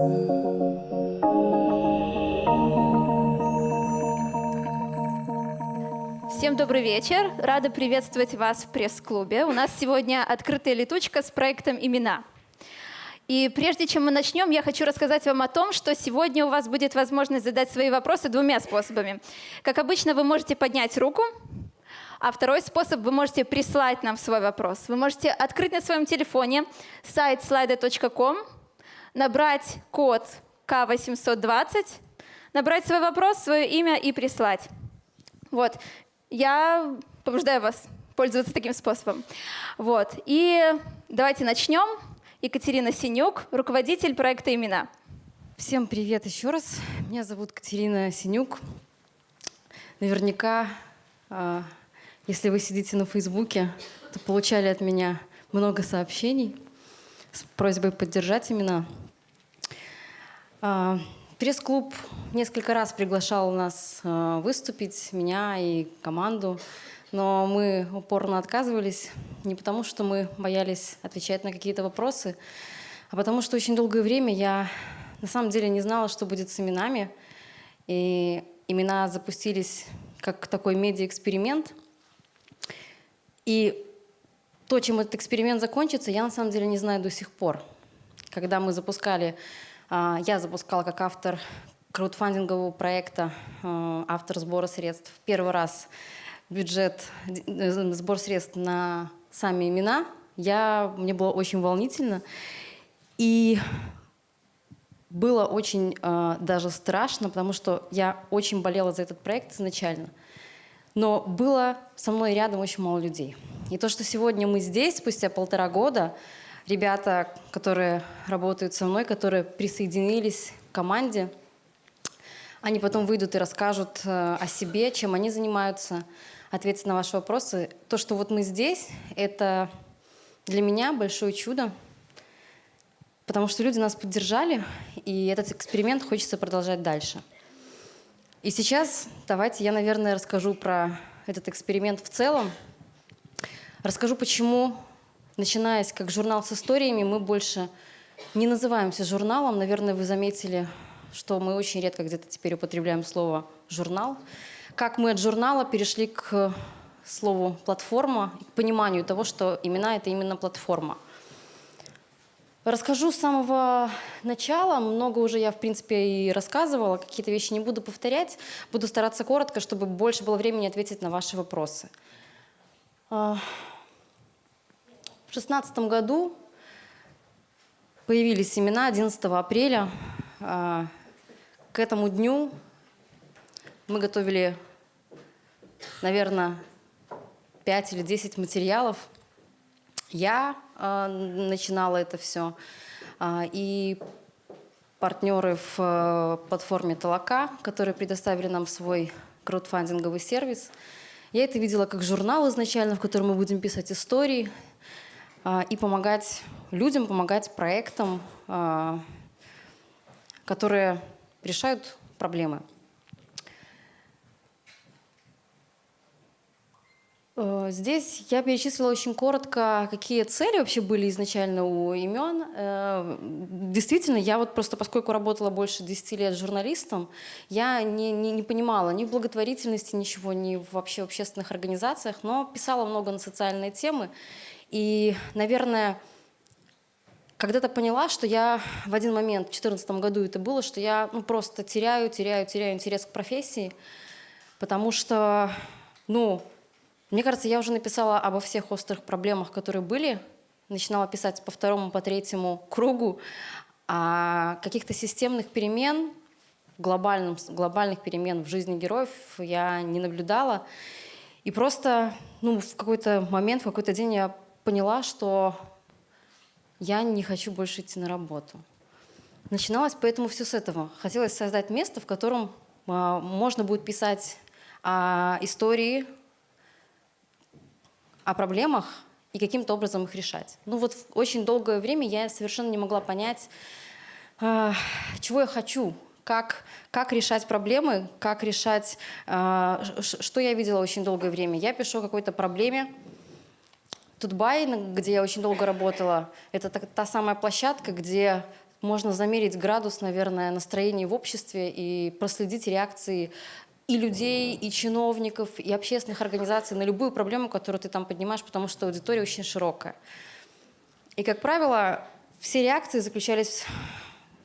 Всем добрый вечер. Рада приветствовать вас в пресс-клубе. У нас сегодня открытая летучка с проектом «Имена». И прежде чем мы начнем, я хочу рассказать вам о том, что сегодня у вас будет возможность задать свои вопросы двумя способами. Как обычно, вы можете поднять руку, а второй способ – вы можете прислать нам свой вопрос. Вы можете открыть на своем телефоне сайт slido.com, набрать код К820, набрать свой вопрос, свое имя и прислать. Вот. Я побуждаю вас пользоваться таким способом. Вот. И давайте начнем. Екатерина Синюк, руководитель проекта «Имена». Всем привет еще раз. Меня зовут Катерина Синюк. Наверняка, а, если вы сидите на Фейсбуке, то получали от меня много сообщений с просьбой поддержать имена. А, пресс-клуб несколько раз приглашал нас а, выступить, меня и команду. Но мы упорно отказывались не потому, что мы боялись отвечать на какие-то вопросы, а потому что очень долгое время я на самом деле не знала, что будет с именами. И имена запустились как такой медиа-эксперимент. И то, чем этот эксперимент закончится, я на самом деле не знаю до сих пор. Когда мы запускали, а, я запускала как автор краудфандингового проекта, а, автор сбора средств, первый раз бюджет, э, сбор средств на сами имена, я, мне было очень волнительно. И было очень э, даже страшно, потому что я очень болела за этот проект изначально. Но было со мной рядом очень мало людей. И то, что сегодня мы здесь, спустя полтора года, ребята, которые работают со мной, которые присоединились к команде, они потом выйдут и расскажут э, о себе, чем они занимаются – ответить на ваши вопросы. То, что вот мы здесь, это для меня большое чудо, потому что люди нас поддержали, и этот эксперимент хочется продолжать дальше. И сейчас давайте я, наверное, расскажу про этот эксперимент в целом. Расскажу, почему, начинаясь как журнал с историями, мы больше не называемся журналом. Наверное, вы заметили, что мы очень редко где-то теперь употребляем слово «журнал» как мы от журнала перешли к слову «платформа», к пониманию того, что имена — это именно платформа. Расскажу с самого начала. Много уже я, в принципе, и рассказывала. Какие-то вещи не буду повторять. Буду стараться коротко, чтобы больше было времени ответить на ваши вопросы. А, в 2016 году появились имена 11 апреля. А, к этому дню мы готовили наверное, 5 или 10 материалов. Я э, начинала это все. Э, и партнеры в платформе Толока, которые предоставили нам свой краудфандинговый сервис. Я это видела как журнал изначально, в котором мы будем писать истории и помогать людям, помогать проектам, э, которые решают проблемы. Э, здесь я перечислила очень коротко, какие цели вообще были изначально у имен. Э, действительно, я вот просто, поскольку работала больше 10 лет журналистом, я не, не, не понимала ни в благотворительности ничего, ни вообще в общественных организациях, но писала много на социальные темы. И, наверное, когда-то поняла, что я в один момент, в 2014 году это было, что я ну, просто теряю, теряю, теряю интерес к профессии, потому что, ну, мне кажется, я уже написала обо всех острых проблемах, которые были. Начинала писать по второму, по третьему кругу. А каких-то системных перемен, глобальным, глобальных перемен в жизни героев я не наблюдала. И просто ну, в какой-то момент, в какой-то день я поняла, что я не хочу больше идти на работу. Начиналось поэтому все с этого. Хотелось создать место, в котором а, можно будет писать а, истории о проблемах и каким-то образом их решать. Ну вот очень долгое время я совершенно не могла понять, э, чего я хочу, как, как решать проблемы, как решать, э, что я видела очень долгое время. Я пишу о какой-то проблеме, Тутбай, где я очень долго работала, это та, та самая площадка, где можно замерить градус, наверное, настроения в обществе и проследить реакции и людей, и чиновников, и общественных организаций на любую проблему, которую ты там поднимаешь, потому что аудитория очень широкая. И, как правило, все реакции заключались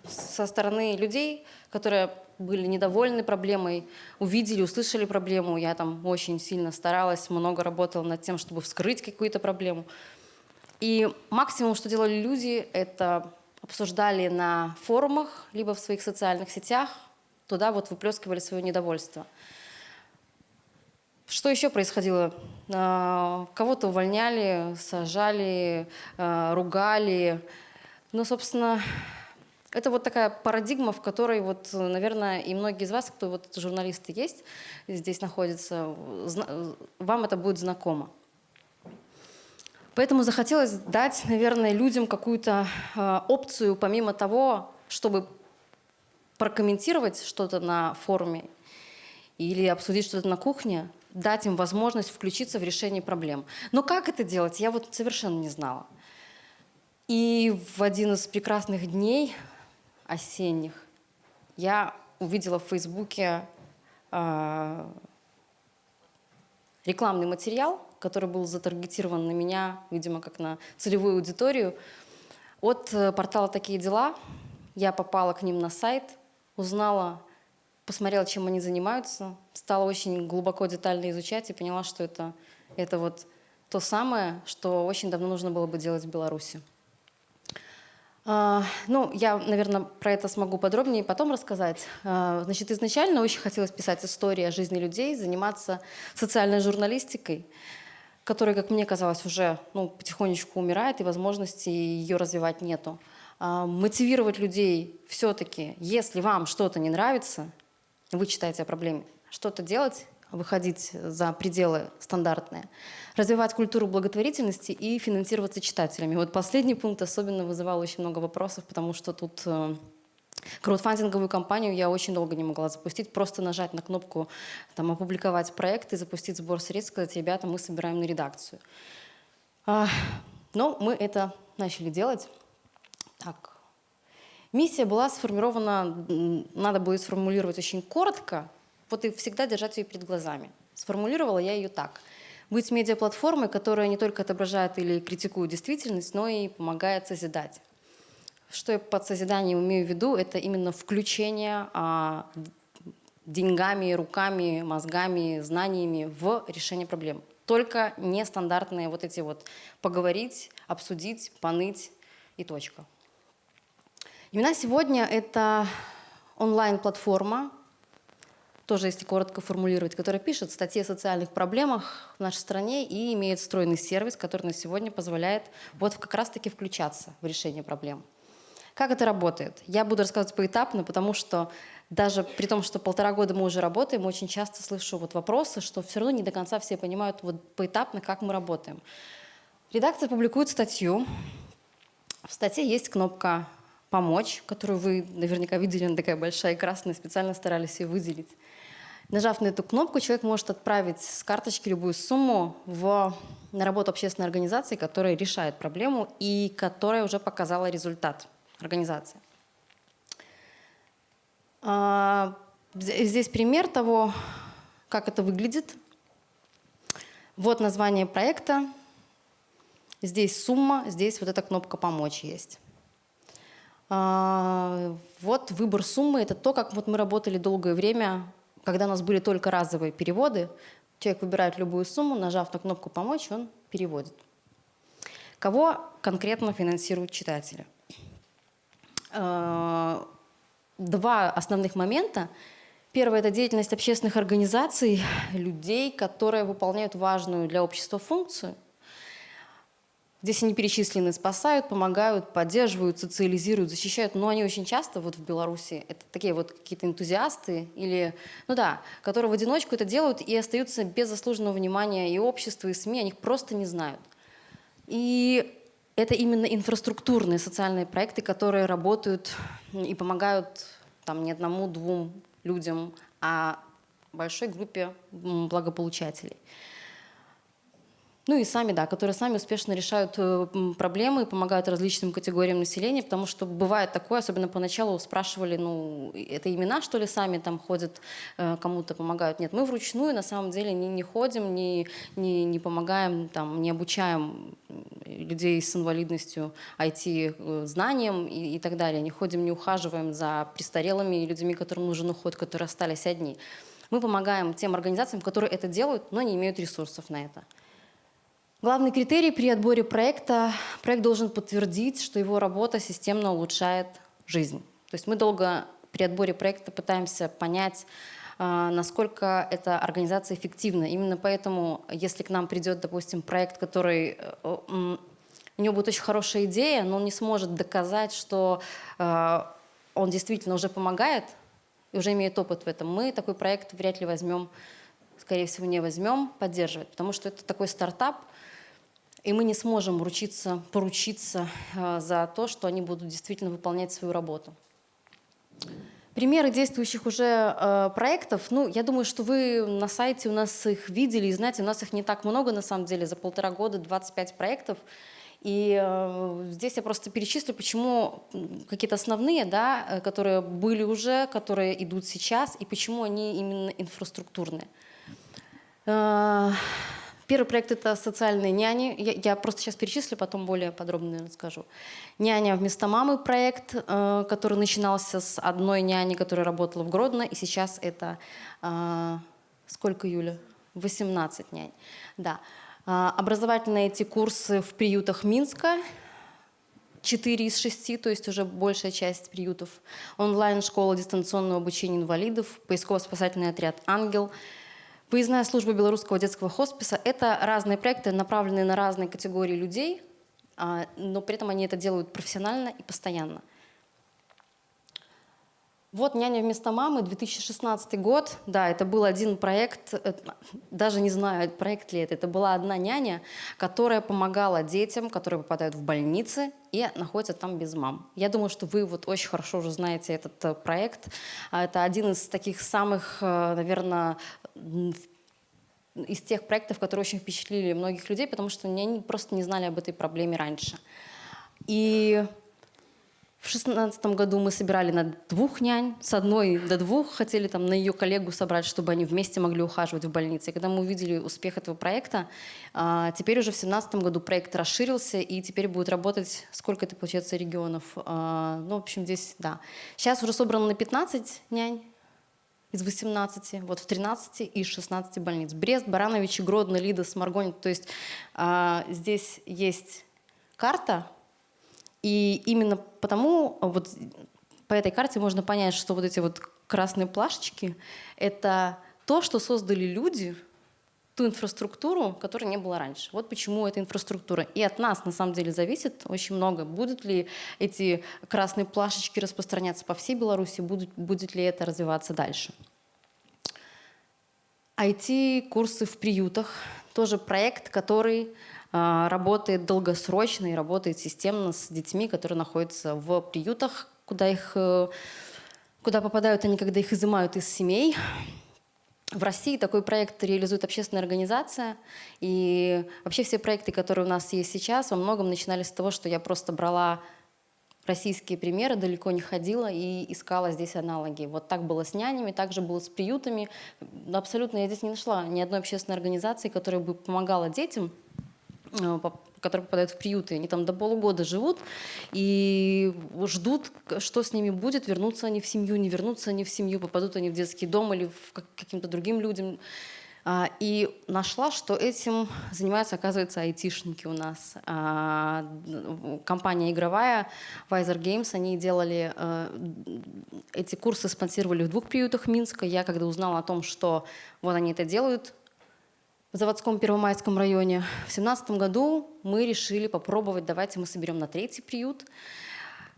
со стороны людей, которые были недовольны проблемой, увидели, услышали проблему. Я там очень сильно старалась, много работала над тем, чтобы вскрыть какую-то проблему. И максимум, что делали люди, это обсуждали на форумах, либо в своих социальных сетях, туда вот выплескивали свое недовольство. Что еще происходило? А, кого-то увольняли, сажали, а, ругали. Ну, собственно, это вот такая парадигма, в которой, вот, наверное, и многие из вас, кто вот журналисты есть, здесь находятся, вам это будет знакомо. Поэтому захотелось дать, наверное, людям какую-то э, опцию, помимо того, чтобы прокомментировать что-то на форуме или обсудить что-то на кухне, дать им возможность включиться в решение проблем. Но как это делать, я вот совершенно не знала. И в один из прекрасных дней осенних я увидела в Фейсбуке э, рекламный материал, который был затаргетирован на меня, видимо, как на целевую аудиторию. От э, портала «Такие дела» я попала к ним на сайт, узнала, посмотрела, чем они занимаются, стала очень глубоко, детально изучать и поняла, что это, это вот то самое, что очень давно нужно было бы делать в Беларуси. А, ну, я, наверное, про это смогу подробнее потом рассказать. А, значит, изначально очень хотелось писать истории о жизни людей, заниматься социальной журналистикой, которая, как мне казалось, уже ну, потихонечку умирает, и возможности ее развивать нету. А, мотивировать людей все-таки, если вам что-то не нравится, вы читаете о проблеме, что-то делать, выходить за пределы стандартные, развивать культуру благотворительности и финансироваться читателями. Вот последний пункт особенно вызывал очень много вопросов, потому что тут э, краудфандинговую кампанию я очень долго не могла запустить, просто нажать на кнопку там, «Опубликовать проект» и запустить сбор средств, сказать «Ребята, мы собираем на редакцию». Но мы это начали делать. Так. Миссия была сформирована, надо будет сформулировать очень коротко, вот и всегда держать ее перед глазами. Сформулировала я ее так. Быть медиаплатформой, которая не только отображает или критикует действительность, но и помогает созидать. Что я под созиданием имею в виду, это именно включение а, деньгами, руками, мозгами, знаниями в решение проблем. Только нестандартные вот эти вот поговорить, обсудить, поныть и точка. Имена сегодня — это онлайн-платформа, тоже если коротко формулировать, которая пишет статьи о социальных проблемах в нашей стране и имеет встроенный сервис, который на сегодня позволяет вот как раз-таки включаться в решение проблем. Как это работает? Я буду рассказывать поэтапно, потому что даже при том, что полтора года мы уже работаем, очень часто слышу вот вопросы, что все равно не до конца все понимают вот поэтапно, как мы работаем. Редакция публикует статью. В статье есть кнопка «Помочь», которую вы наверняка видели, она такая большая и красная, специально старались ее выделить. Нажав на эту кнопку, человек может отправить с карточки любую сумму в, на работу общественной организации, которая решает проблему и которая уже показала результат организации. А, здесь пример того, как это выглядит. Вот название проекта. Здесь сумма, здесь вот эта кнопка «Помочь» есть. А, вот выбор суммы – это то, как вот мы работали долгое время, когда у нас были только разовые переводы. Человек выбирает любую сумму, нажав на кнопку «Помочь», он переводит. Кого конкретно финансируют читатели? Э, два основных момента. Первое – это деятельность общественных организаций, людей, которые выполняют важную для общества функцию. Здесь они перечислены, спасают, помогают, поддерживают, социализируют, защищают. Но они очень часто вот в Беларуси это такие вот какие-то энтузиасты или, ну да, которые в одиночку это делают и остаются без заслуженного внимания и общества, и СМИ, они их просто не знают. И это именно инфраструктурные социальные проекты, которые работают и помогают там, не одному-двум людям, а большой группе благополучателей. Ну и сами, да, которые сами успешно решают э, проблемы, помогают различным категориям населения, потому что бывает такое, особенно поначалу спрашивали, ну, это имена, что ли, сами там ходят, э, кому-то помогают. Нет, мы вручную на самом деле не, не ходим, не, не, не помогаем, там, не обучаем людей с инвалидностью IT-знаниям и, и так далее. Не ходим, не ухаживаем за престарелыми и людьми, которым нужен уход, которые остались одни. Мы помогаем тем организациям, которые это делают, но не имеют ресурсов на это. Главный критерий при отборе проекта – проект должен подтвердить, что его работа системно улучшает жизнь. То есть мы долго при отборе проекта пытаемся понять, а, насколько эта организация эффективна. Именно поэтому, если к нам придет, допустим, проект, который э, у него будет очень хорошая идея, но он не сможет доказать, что э, он действительно уже помогает и уже имеет опыт в этом, мы такой проект вряд ли возьмем, скорее всего, не возьмем поддерживать, потому что это такой стартап, и мы не сможем ручиться, поручиться э, за то, что они будут действительно выполнять свою работу. Примеры действующих уже э, проектов, ну, я думаю, что вы на сайте у нас их видели, и знаете, у нас их не так много, на самом деле, за полтора года 25 проектов. И э, здесь я просто перечислю, почему какие-то основные, да, э, которые были уже, которые идут сейчас, и почему они именно инфраструктурные. Э, Первый проект – это социальные няни. Я, я просто сейчас перечислю, потом более подробно расскажу. «Няня вместо мамы» проект, э, который начинался с одной няни, которая работала в Гродно, и сейчас это э, сколько, Юля? 18 нянь. Да. Э, образовательные эти курсы в приютах Минска, 4 из 6, то есть уже большая часть приютов. Онлайн-школа дистанционного обучения инвалидов, поисково-спасательный отряд «Ангел», Выездная служба белорусского детского хосписа – это разные проекты, направленные на разные категории людей, а, но при этом они это делают профессионально и постоянно. Вот «Няня вместо мамы», 2016 год. Да, это был один проект, э, даже не знаю, проект ли это. Это была одна няня, которая помогала детям, которые попадают в больницы и находятся там без мам. Я думаю, что вы вот очень хорошо уже знаете этот э, проект. А, Это один из таких самых, э, наверное, из тех проектов, которые очень впечатлили многих людей, потому что они просто не знали об этой проблеме раньше. И в шестнадцатом году мы собирали на двух нянь, с одной до двух, хотели там на ее коллегу собрать, чтобы они вместе могли ухаживать в больнице. И когда мы увидели успех этого проекта, а, теперь уже в семнадцатом году проект расширился, и теперь будет работать, сколько это получается регионов? А, Ну, в общем, здесь, да. Сейчас уже собрано на 15 нянь, из 18, вот в 13 из 16 больниц. Брест, Барановичи, Гродно, Лида, Сморгонь. То есть а, здесь есть карта, и именно потому вот по этой карте можно понять, что вот эти вот красные плашечки — это то, что создали люди, ту инфраструктуру, которой не было раньше. Вот почему эта инфраструктура. И от нас на самом деле зависит очень много. Будут ли эти красные плашечки распространяться по всей Беларуси, будет, будет ли это развиваться дальше. IT-курсы в приютах. Тоже проект, который а, работает долгосрочно и работает системно с детьми, которые находятся в приютах, куда, их, э, куда попадают они, когда их изымают из семей. В России такой проект реализует общественная организация. И вообще все проекты, которые у нас есть сейчас, во многом начинались с того, что я просто брала российские примеры, далеко не ходила и искала здесь аналоги. Вот так было с нянями, так же было с приютами. Абсолютно я здесь не нашла ни одной общественной организации, которая бы помогала детям, которые попадают в приюты. Они там до полугода живут и ждут, что с ними будет, вернутся они в семью, не вернутся они в семью, попадут они в детский дом или в каким-то другим людям. А, и нашла, что этим занимаются, оказывается, айтишники у нас. А, компания игровая Visor Games, они делали э, эти курсы, спонсировали в двух приютах Минска. Я когда узнала о том, что вот они это делают, в заводском Первомайском районе. В семнадцатом году мы решили попробовать, давайте мы соберем на третий приют.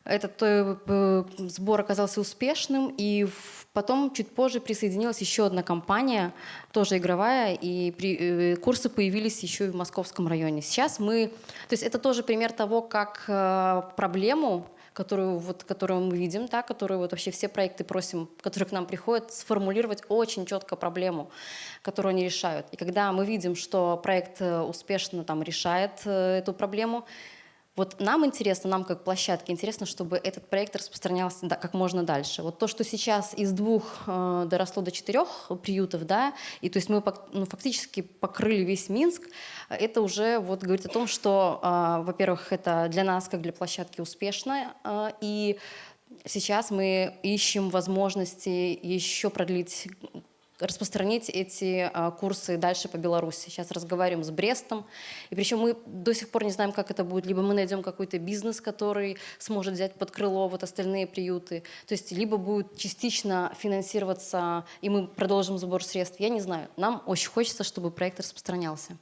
Этот э, э, сбор оказался успешным, и потом чуть позже присоединилась еще одна компания, тоже игровая, и при, э, курсы появились еще и в московском районе. Сейчас мы, то есть это тоже пример того, как проблему, которую, вот, которую мы видим, да, которую вот вообще все проекты просим, которые к нам приходят, сформулировать очень четко проблему, которую они решают. И когда мы видим, что проект э, успешно там, решает э, эту проблему, вот нам интересно, нам как площадке интересно, чтобы этот проект распространялся да, как можно дальше. Вот то, что сейчас из двух э, доросло до четырех приютов, да, и то есть мы ну, фактически покрыли весь Минск, это уже вот говорит о том, что, э, во-первых, это для нас как для площадки успешно, э, и сейчас мы ищем возможности еще продлить распространить эти а, курсы дальше по Беларуси. Сейчас разговариваем с Брестом. И причем мы до сих пор не знаем, как это будет. Либо мы найдем какой-то бизнес, который сможет взять под крыло вот остальные приюты. То есть либо будет частично финансироваться, и мы продолжим сбор средств. Я не знаю. Нам очень хочется, чтобы проект распространялся.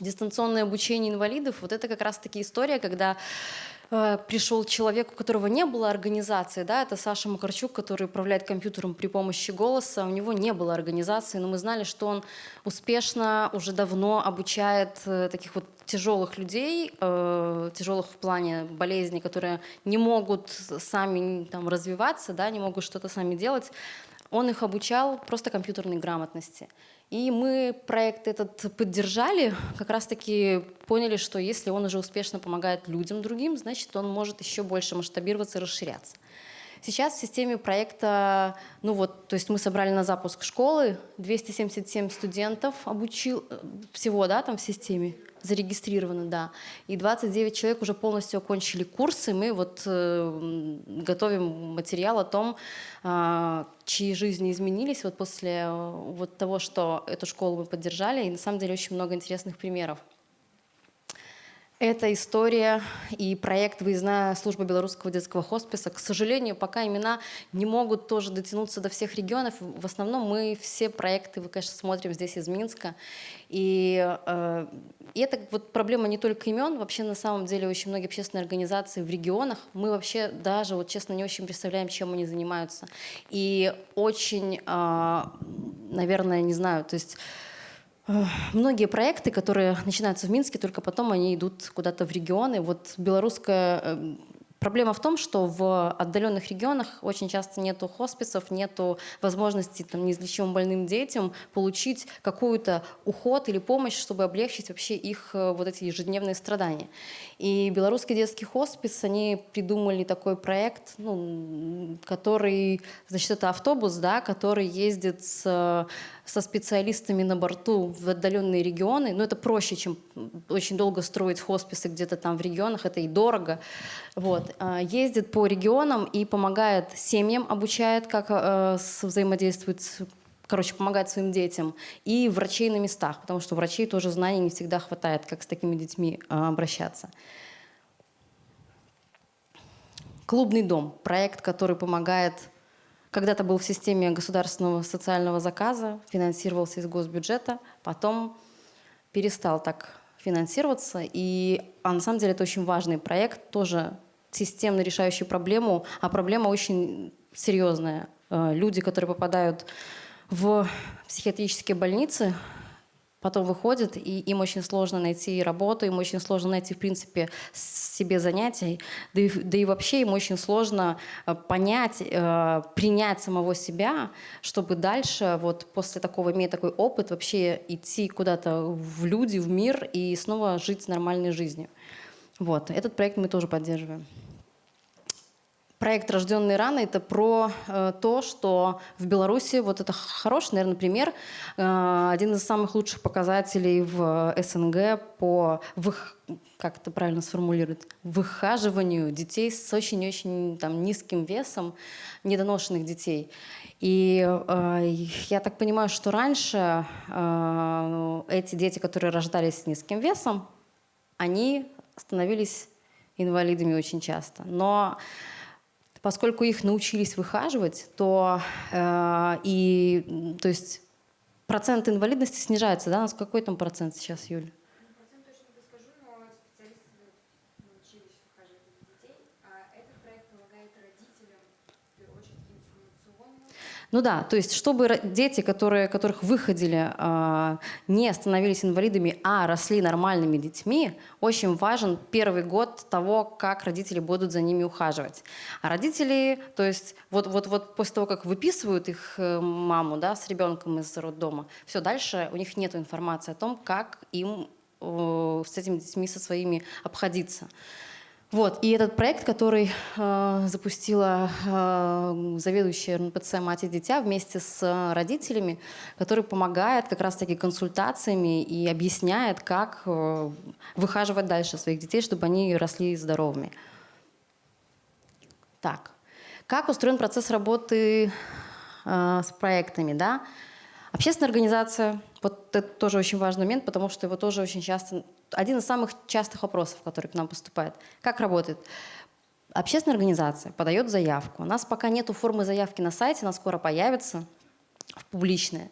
Дистанционное обучение инвалидов, вот это как раз-таки история, когда пришел человек, у которого не было организации, да, это Саша Макарчук, который управляет компьютером при помощи голоса, у него не было организации, но мы знали, что он успешно уже давно обучает э, таких вот тяжелых людей, э, тяжелых в плане болезней, которые не могут сами там развиваться, да, не могут что-то сами делать, он их обучал просто компьютерной грамотности. И мы проект этот поддержали, как раз-таки поняли, что если он уже успешно помогает людям другим, значит, он может еще больше масштабироваться и расширяться. Сейчас в системе проекта, ну вот, то есть мы собрали на запуск школы, 277 студентов обучил, э, всего, да, там в системе, зарегистрировано, да. И 29 человек уже полностью окончили курсы. Мы вот э, готовим материал о том, э, чьи жизни изменились вот после э, вот того, что эту школу мы поддержали. И на самом деле очень много интересных примеров. Эта история и проект «Выездная служба белорусского детского хосписа». К сожалению, пока имена не могут тоже дотянуться до всех регионов. В основном мы все проекты, вы, конечно, смотрим здесь из Минска. И, э, и это вот проблема не только имен. Вообще, на самом деле, очень многие общественные организации в регионах, мы вообще даже, вот честно, не очень представляем, чем они занимаются. И очень, э, наверное, не знаю, то есть многие проекты, которые начинаются в Минске, только потом они идут куда-то в регионы. Вот белорусская э, Проблема в том, что в отдаленных регионах очень часто нету хосписов, нету возможности там, неизлечимым больным детям получить какую-то уход или помощь, чтобы облегчить вообще их э, вот эти ежедневные страдания. И белорусский детский хоспис, они придумали такой проект, ну, который, значит, это автобус, да, который ездит с со специалистами на борту в отдаленные регионы. Но это проще, чем очень долго строить хосписы где-то там в регионах, это и дорого. Вот. А, ездит по регионам и помогает семьям, обучает, как э, взаимодействует короче, помогает своим детям, и врачей на местах, потому что врачей тоже знаний не всегда хватает, как с такими детьми э, обращаться. Клубный дом, проект, который помогает когда-то был в системе государственного социального заказа, финансировался из госбюджета, потом перестал так финансироваться. И, а на самом деле это очень важный проект, тоже системно решающий проблему, а проблема очень серьезная. Э, люди, которые попадают в психиатрические больницы, потом выходят, и им очень сложно найти работу, им очень сложно найти, в принципе, себе занятий, да и, да и вообще им очень сложно э, понять, э, принять самого себя, чтобы дальше, вот после такого, иметь такой опыт, вообще идти куда-то в люди, в мир и снова жить нормальной жизнью. Вот, этот проект мы тоже поддерживаем. Проект «Рожденные рано» — это про э, то, что в Беларуси, вот это хороший, наверное, пример, э, один из самых лучших показателей в СНГ по, вых, как это правильно сформулировать, выхаживанию детей с очень-очень там, низким весом, недоношенных детей. И э, я так понимаю, что раньше э, эти дети, которые рождались с низким весом, они становились инвалидами очень часто. Но поскольку их научились выхаживать, то, э, и, то есть процент инвалидности снижается, да? У нас какой там процент сейчас, Юль? Ну да, то есть чтобы дети, которые, которых выходили, а, не становились инвалидами, а росли нормальными детьми, очень важен первый год того, как родители будут за ними ухаживать. А родители, то есть вот, вот, вот после того, как выписывают их э, маму да, с ребенком из роддома, все, дальше у них нет информации о том, как им э, с этими детьми, со своими обходиться. Вот, и этот проект, который э, запустила э, заведующая РНПЦ «Мать и дитя» вместе с э, родителями, который помогает как раз-таки консультациями и объясняет, как э, выхаживать дальше своих детей, чтобы они росли здоровыми. Так, как устроен процесс работы э, с проектами, да? Общественная организация, вот это тоже очень важный момент, потому что его тоже очень часто, один из самых частых вопросов, который к нам поступает. Как работает? Общественная организация подает заявку. У нас пока нету формы заявки на сайте, она скоро появится, в публичная.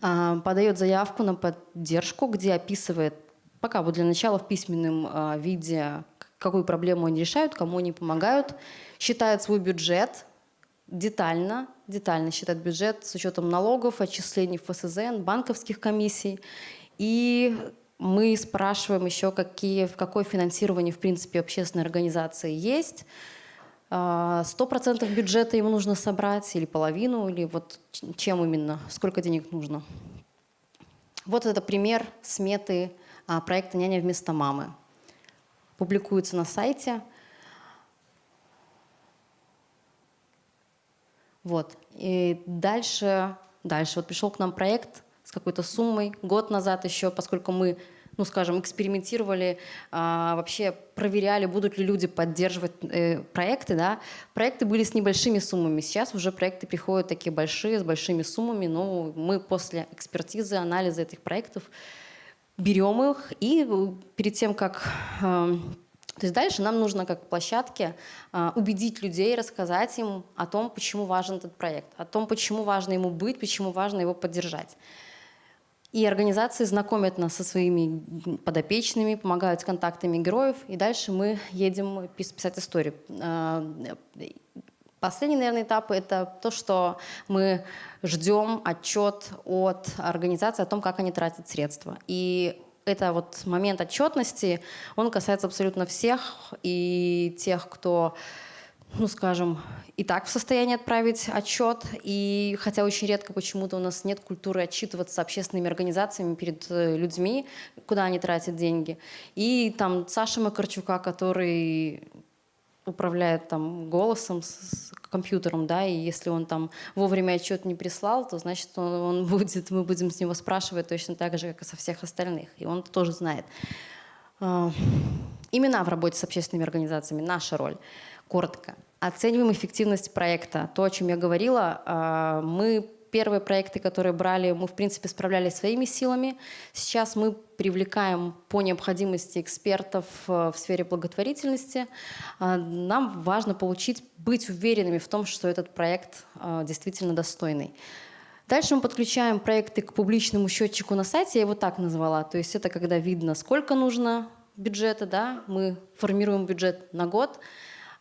А, Подает заявку на поддержку, где описывает, пока вот для начала в письменном а, виде, какую проблему они решают, кому они помогают, считает свой бюджет, детально, детально считать бюджет с учетом налогов, отчислений в ФСЗН, банковских комиссий. И мы спрашиваем еще, какие, в какое финансирование, в принципе, общественной организации есть. А, Сто процентов бюджета ему нужно собрать, или половину, или вот чем именно, сколько денег нужно. Вот это пример сметы а, проекта «Няня вместо мамы». Публикуется на сайте. Вот. И дальше, дальше вот пришел к нам проект с какой-то суммой год назад еще, поскольку мы, ну скажем, экспериментировали, а, вообще проверяли, будут ли люди поддерживать э, проекты, да. Проекты были с небольшими суммами, сейчас уже проекты приходят такие большие, с большими суммами, но мы после экспертизы, анализа этих проектов берем их и э, перед тем, как э, то есть дальше нам нужно как площадке а, убедить людей, рассказать им о том, почему важен этот проект, о том, почему важно ему быть, почему важно его поддержать. И организации знакомят нас со своими подопечными, помогают с контактами героев, и дальше мы едем пис- писать историю. А, Последний, наверное, этап – это то, что мы ждем отчет от организации о том, как они тратят средства. И это вот момент отчетности, он касается абсолютно всех, и тех, кто, ну, скажем, и так в состоянии отправить отчет, и хотя очень редко почему-то у нас нет культуры отчитываться общественными организациями перед э, людьми, куда они тратят деньги. И там Саша Макарчука, который управляет там голосом, с, с компьютером, да, и если он там вовремя отчет не прислал, то значит он, он будет, мы будем с него спрашивать точно так же, как и со всех остальных, и он тоже знает. А, Имена в работе с общественными организациями, наша роль. Коротко. Оцениваем эффективность проекта. То, о чем я говорила, а, мы первые проекты, которые брали, мы, в принципе, справлялись своими силами. Сейчас мы привлекаем по необходимости экспертов э, в сфере благотворительности. А, Нам важно получить, быть уверенными в том, что этот проект э, действительно достойный. Дальше мы подключаем проекты к публичному счетчику на сайте, я его так назвала. То есть это когда видно, сколько нужно бюджета, да, мы формируем бюджет на год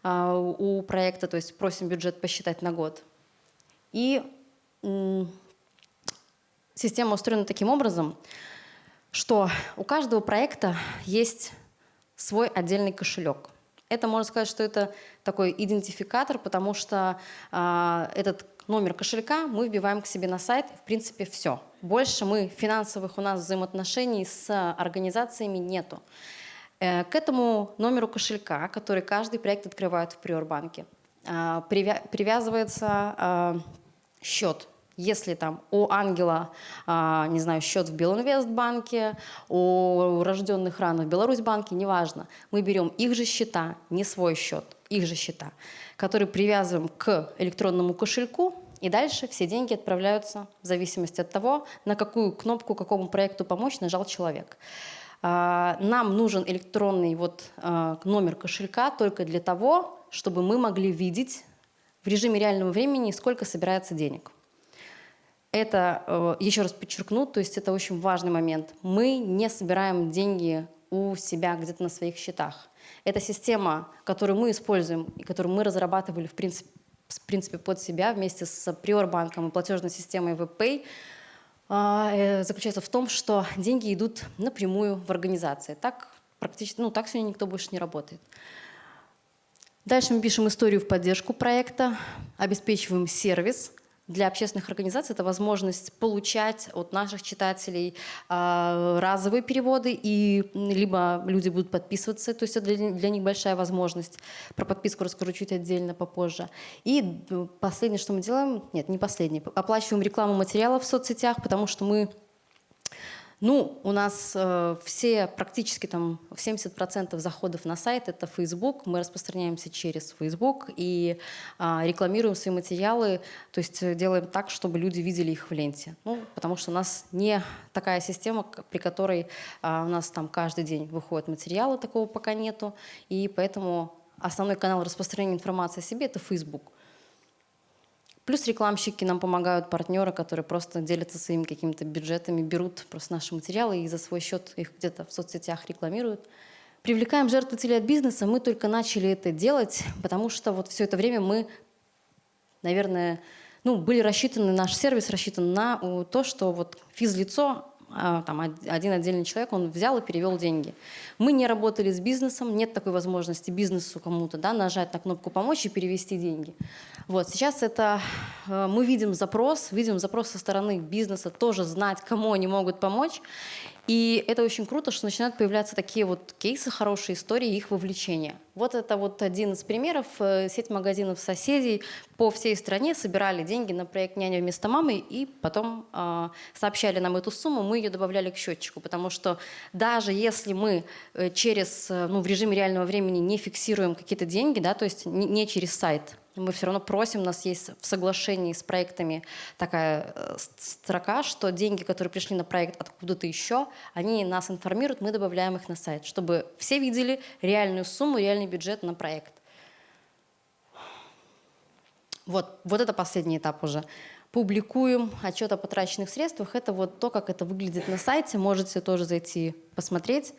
у проекта, то есть просим бюджет посчитать на год. И система устроена таким образом, что у каждого проекта есть свой отдельный кошелек. Это можно сказать, что это такой идентификатор, потому что а, этот номер кошелька мы вбиваем к себе на сайт, в принципе, все. Больше мы финансовых у нас взаимоотношений с организациями нету. Э, К этому номеру кошелька, который каждый проект открывает в Приорбанке, а, привя- привязывается а, счет. Если там у ангела, а, не знаю, счет в Белинвестбанке, у рожденных рано в Беларусьбанке, неважно, мы берем их же счета, не свой счет, их же счета, которые привязываем к электронному кошельку, и дальше все деньги отправляются в зависимости от того, на какую кнопку, какому проекту помочь нажал человек. А, Нам нужен электронный вот а, номер кошелька только для того, чтобы мы могли видеть режиме реального времени, сколько собирается денег. Это, э, еще раз подчеркну, то есть это очень важный момент. Мы не собираем деньги у себя где-то на своих счетах. Это система, которую мы используем и которую мы разрабатывали, в принципе, в принципе, под себя вместе с Приорбанком и платежной системой WebPay а, э, заключается в том, что деньги идут напрямую в организации. Так практически, ну, так сегодня никто больше не работает. Дальше мы пишем историю в поддержку проекта, обеспечиваем сервис, для общественных организаций. Это возможность получать от наших читателей э, разовые переводы, и либо люди будут подписываться, то есть это для, для них большая возможность. Про подписку расскажу чуть отдельно попозже. И последнее, что мы делаем, нет, не последнее, оплачиваем рекламу материалов в соцсетях, потому что мы ну, у нас э, все, практически там 70% заходов на сайт — это Facebook. Мы распространяемся через Facebook и э, рекламируем свои материалы, то есть э, делаем так, чтобы люди видели их в ленте. Ну, потому что у нас не такая система, при которой э, у нас там каждый день выходят материалы, такого пока нету, и поэтому основной канал распространения информации о себе — это Facebook. Плюс рекламщики нам помогают, партнеры, которые просто делятся своими какими-то бюджетами, берут просто наши материалы и за свой счет их где-то в соцсетях рекламируют. Привлекаем жертвователей от бизнеса. Мы только начали это делать, потому что вот все это время мы, наверное, ну, были рассчитаны, наш сервис рассчитан на то, что вот физлицо там, один отдельный человек, он взял и перевел деньги. Мы не работали с бизнесом, нет такой возможности бизнесу кому-то да, нажать на кнопку «Помочь» и перевести деньги. Вот, сейчас это э, мы видим запрос, видим запрос со стороны бизнеса тоже знать, кому они могут помочь. И это очень круто, что начинают появляться такие вот кейсы, хорошие истории, их вовлечения. Вот это вот один из примеров. Э, сеть магазинов соседей по всей стране собирали деньги на проект «Няня вместо мамы» и потом э, сообщали нам эту сумму, мы ее добавляли к счетчику, потому что даже если мы э, через, э, ну, в режиме реального времени не фиксируем какие-то деньги, да, то есть не, не через сайт, мы все равно просим, у нас есть в соглашении с проектами такая э, строка, что деньги, которые пришли на проект откуда-то еще, они нас информируют, мы добавляем их на сайт, чтобы все видели реальную сумму, реальный бюджет на проект. Вот, вот это последний этап уже. Публикуем отчет о потраченных средствах. Это вот то, как это выглядит на сайте. Можете тоже зайти посмотреть.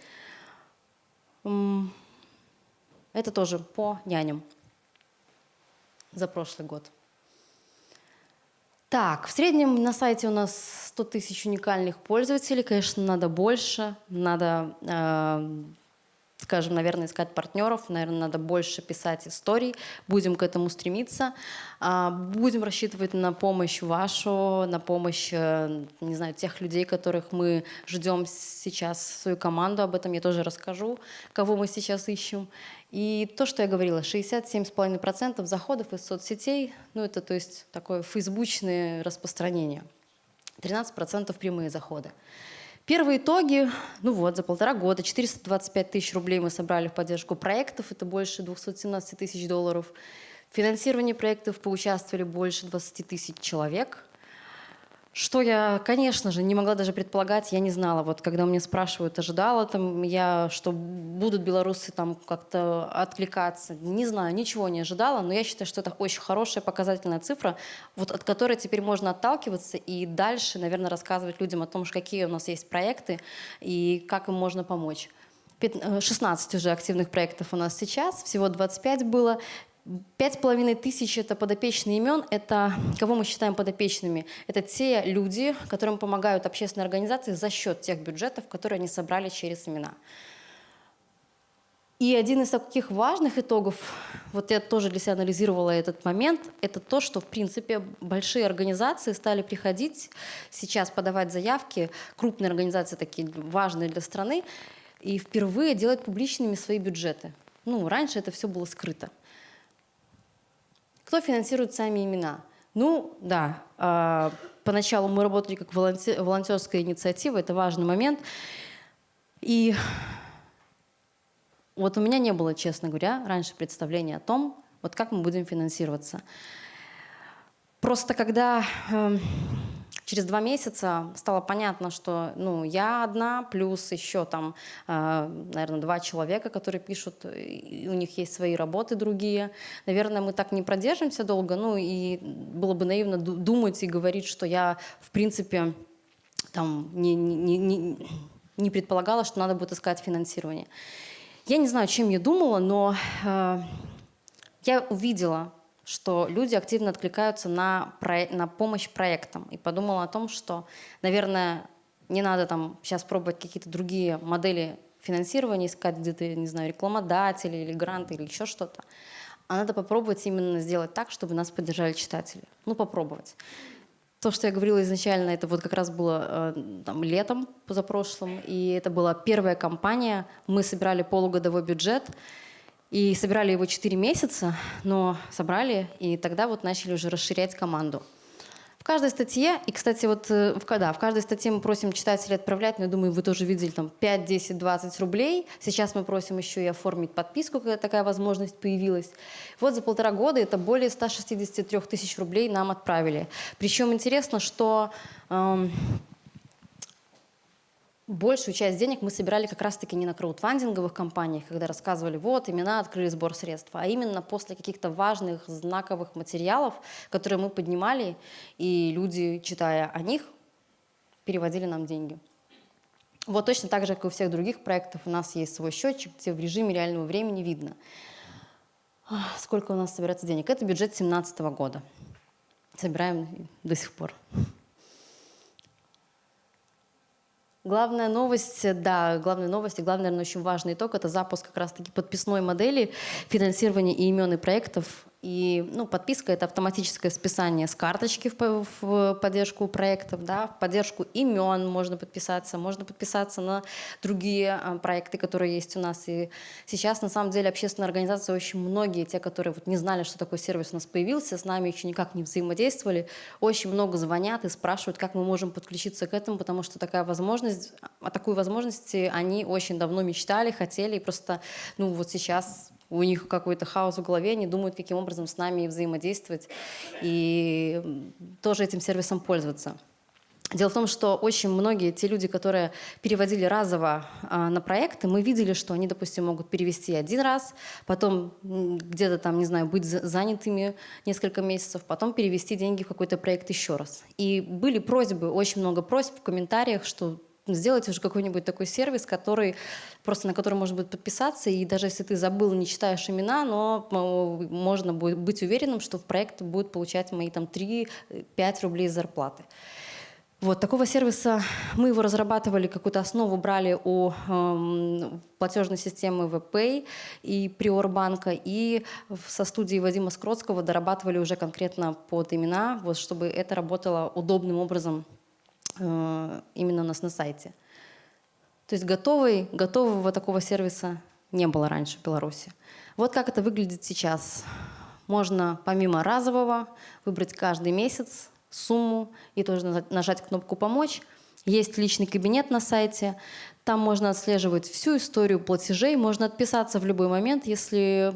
Это тоже по няням за прошлый год. Так, в среднем на сайте у нас 100 тысяч уникальных пользователей. Конечно, надо больше, надо э, скажем, наверное, искать партнеров, наверное, надо больше писать историй, будем к этому стремиться, а, будем рассчитывать на помощь вашу, на помощь, э, не знаю, тех людей, которых мы ждем сейчас, свою команду, об этом я тоже расскажу, кого мы сейчас ищем. И то, что я говорила, 67,5% заходов из соцсетей, ну это то есть такое фейсбучное распространение, 13% прямые заходы. Первые итоги, ну вот, за полтора года 425 тысяч рублей мы собрали в поддержку проектов, это больше 217 тысяч долларов. В финансировании проектов поучаствовали больше 20 тысяч человек – что я, конечно же, не могла даже предполагать, я не знала. Вот когда меня спрашивают, ожидала там я, что будут белорусы там как-то откликаться. Не знаю, ничего не ожидала, но я считаю, что это очень хорошая показательная цифра, вот от которой теперь можно отталкиваться и дальше, наверное, рассказывать людям о том, какие у нас есть проекты и как им можно помочь. 16 уже активных проектов у нас сейчас, всего 25 было. Пять с половиной тысяч – это подопечные имен. Это кого мы считаем подопечными? Это те люди, которым помогают общественные организации за счет тех бюджетов, которые они собрали через имена. И один из таких важных итогов, вот я тоже для себя анализировала этот момент, это то, что, в принципе, большие организации стали приходить сейчас подавать заявки, крупные организации такие важные для страны, и впервые делать публичными свои бюджеты. Ну, раньше это все было скрыто. Кто финансирует сами имена? Ну, да, э, поначалу мы работали как волонтер, волонтерская инициатива, это важный момент. И вот у меня не было, честно говоря, раньше представления о том, вот как мы будем финансироваться. Просто когда э, через два месяца стало понятно, что ну, я одна, плюс еще там, э, наверное, два человека, которые пишут, у них есть свои работы другие. Наверное, мы так не продержимся долго, ну и было бы наивно думать и говорить, что я, в принципе, там, не, не, не, не предполагала, что надо будет искать финансирование. Я не знаю, чем я думала, но э, я увидела что люди активно откликаются на, про... на помощь проектам. И подумала о том, что, наверное, не надо там сейчас пробовать какие-то другие модели финансирования, искать где-то, не знаю, рекламодатели или гранты или еще что-то. А надо попробовать именно сделать так, чтобы нас поддержали читатели. Ну, попробовать. То, что я говорила изначально, это вот как раз было э, там, летом позапрошлым, и это была первая кампания. Мы собирали полугодовой бюджет, и собирали его 4 месяца, но собрали, и тогда вот начали уже расширять команду. В каждой статье, и, кстати, вот э, в, да, в каждой статье мы просим читателей отправлять, но я думаю, вы тоже видели, там 5, 10, 20 рублей. Сейчас мы просим еще и оформить подписку, когда такая возможность появилась. Вот за полтора года это более 163 тысяч рублей нам отправили. Причем интересно, что... Эм, большую часть денег мы собирали как раз-таки не на краудфандинговых компаниях, когда рассказывали, вот, имена открыли сбор средств, а именно после каких-то важных, знаковых материалов, которые мы поднимали, и люди, читая о них, переводили нам деньги. Вот точно так же, как и у всех других проектов, у нас есть свой счетчик, где в режиме реального времени видно, сколько у нас собирается денег. Это бюджет 2017 года. Собираем до сих пор. Главная новость, да, главная новость и главный, наверное, очень важный итог – это запуск как раз-таки подписной модели финансирования и имен проектов и ну, подписка – это автоматическое списание с карточки в, в поддержку проектов, да, в поддержку имен можно подписаться, можно подписаться на другие а, проекты, которые есть у нас. И сейчас, на самом деле, общественные организации, очень многие, те, которые вот не знали, что такой сервис у нас появился, с нами еще никак не взаимодействовали, очень много звонят и спрашивают, как мы можем подключиться к этому, потому что такая возможность, о такой возможности они очень давно мечтали, хотели, и просто ну, вот сейчас у них какой-то хаос в голове, они думают, каким образом с нами взаимодействовать и тоже этим сервисом пользоваться. Дело в том, что очень многие те люди, которые переводили разово а, на проекты, мы видели, что они, допустим, могут перевести один раз, потом где-то там, не знаю, быть занятыми несколько месяцев, потом перевести деньги в какой-то проект еще раз. И были просьбы, очень много просьб в комментариях, что сделайте уже какой-нибудь такой сервис, который просто на который можно будет подписаться, и даже если ты забыл, не читаешь имена, но э, можно будет быть уверенным, что в проект будет получать мои там 3-5 рублей зарплаты. Вот такого сервиса мы его разрабатывали, какую-то основу брали у э, платежной системы VPay и Приорбанка, и со студией Вадима Скротского дорабатывали уже конкретно под имена, вот, чтобы это работало удобным образом. Э, именно у нас на сайте. То есть готовый, готового такого сервиса не было раньше в Беларуси. Вот как это выглядит сейчас. Можно помимо разового выбрать каждый месяц сумму и тоже нажать кнопку «Помочь». Есть личный кабинет на сайте. Там можно отслеживать всю историю платежей. Можно отписаться в любой момент, если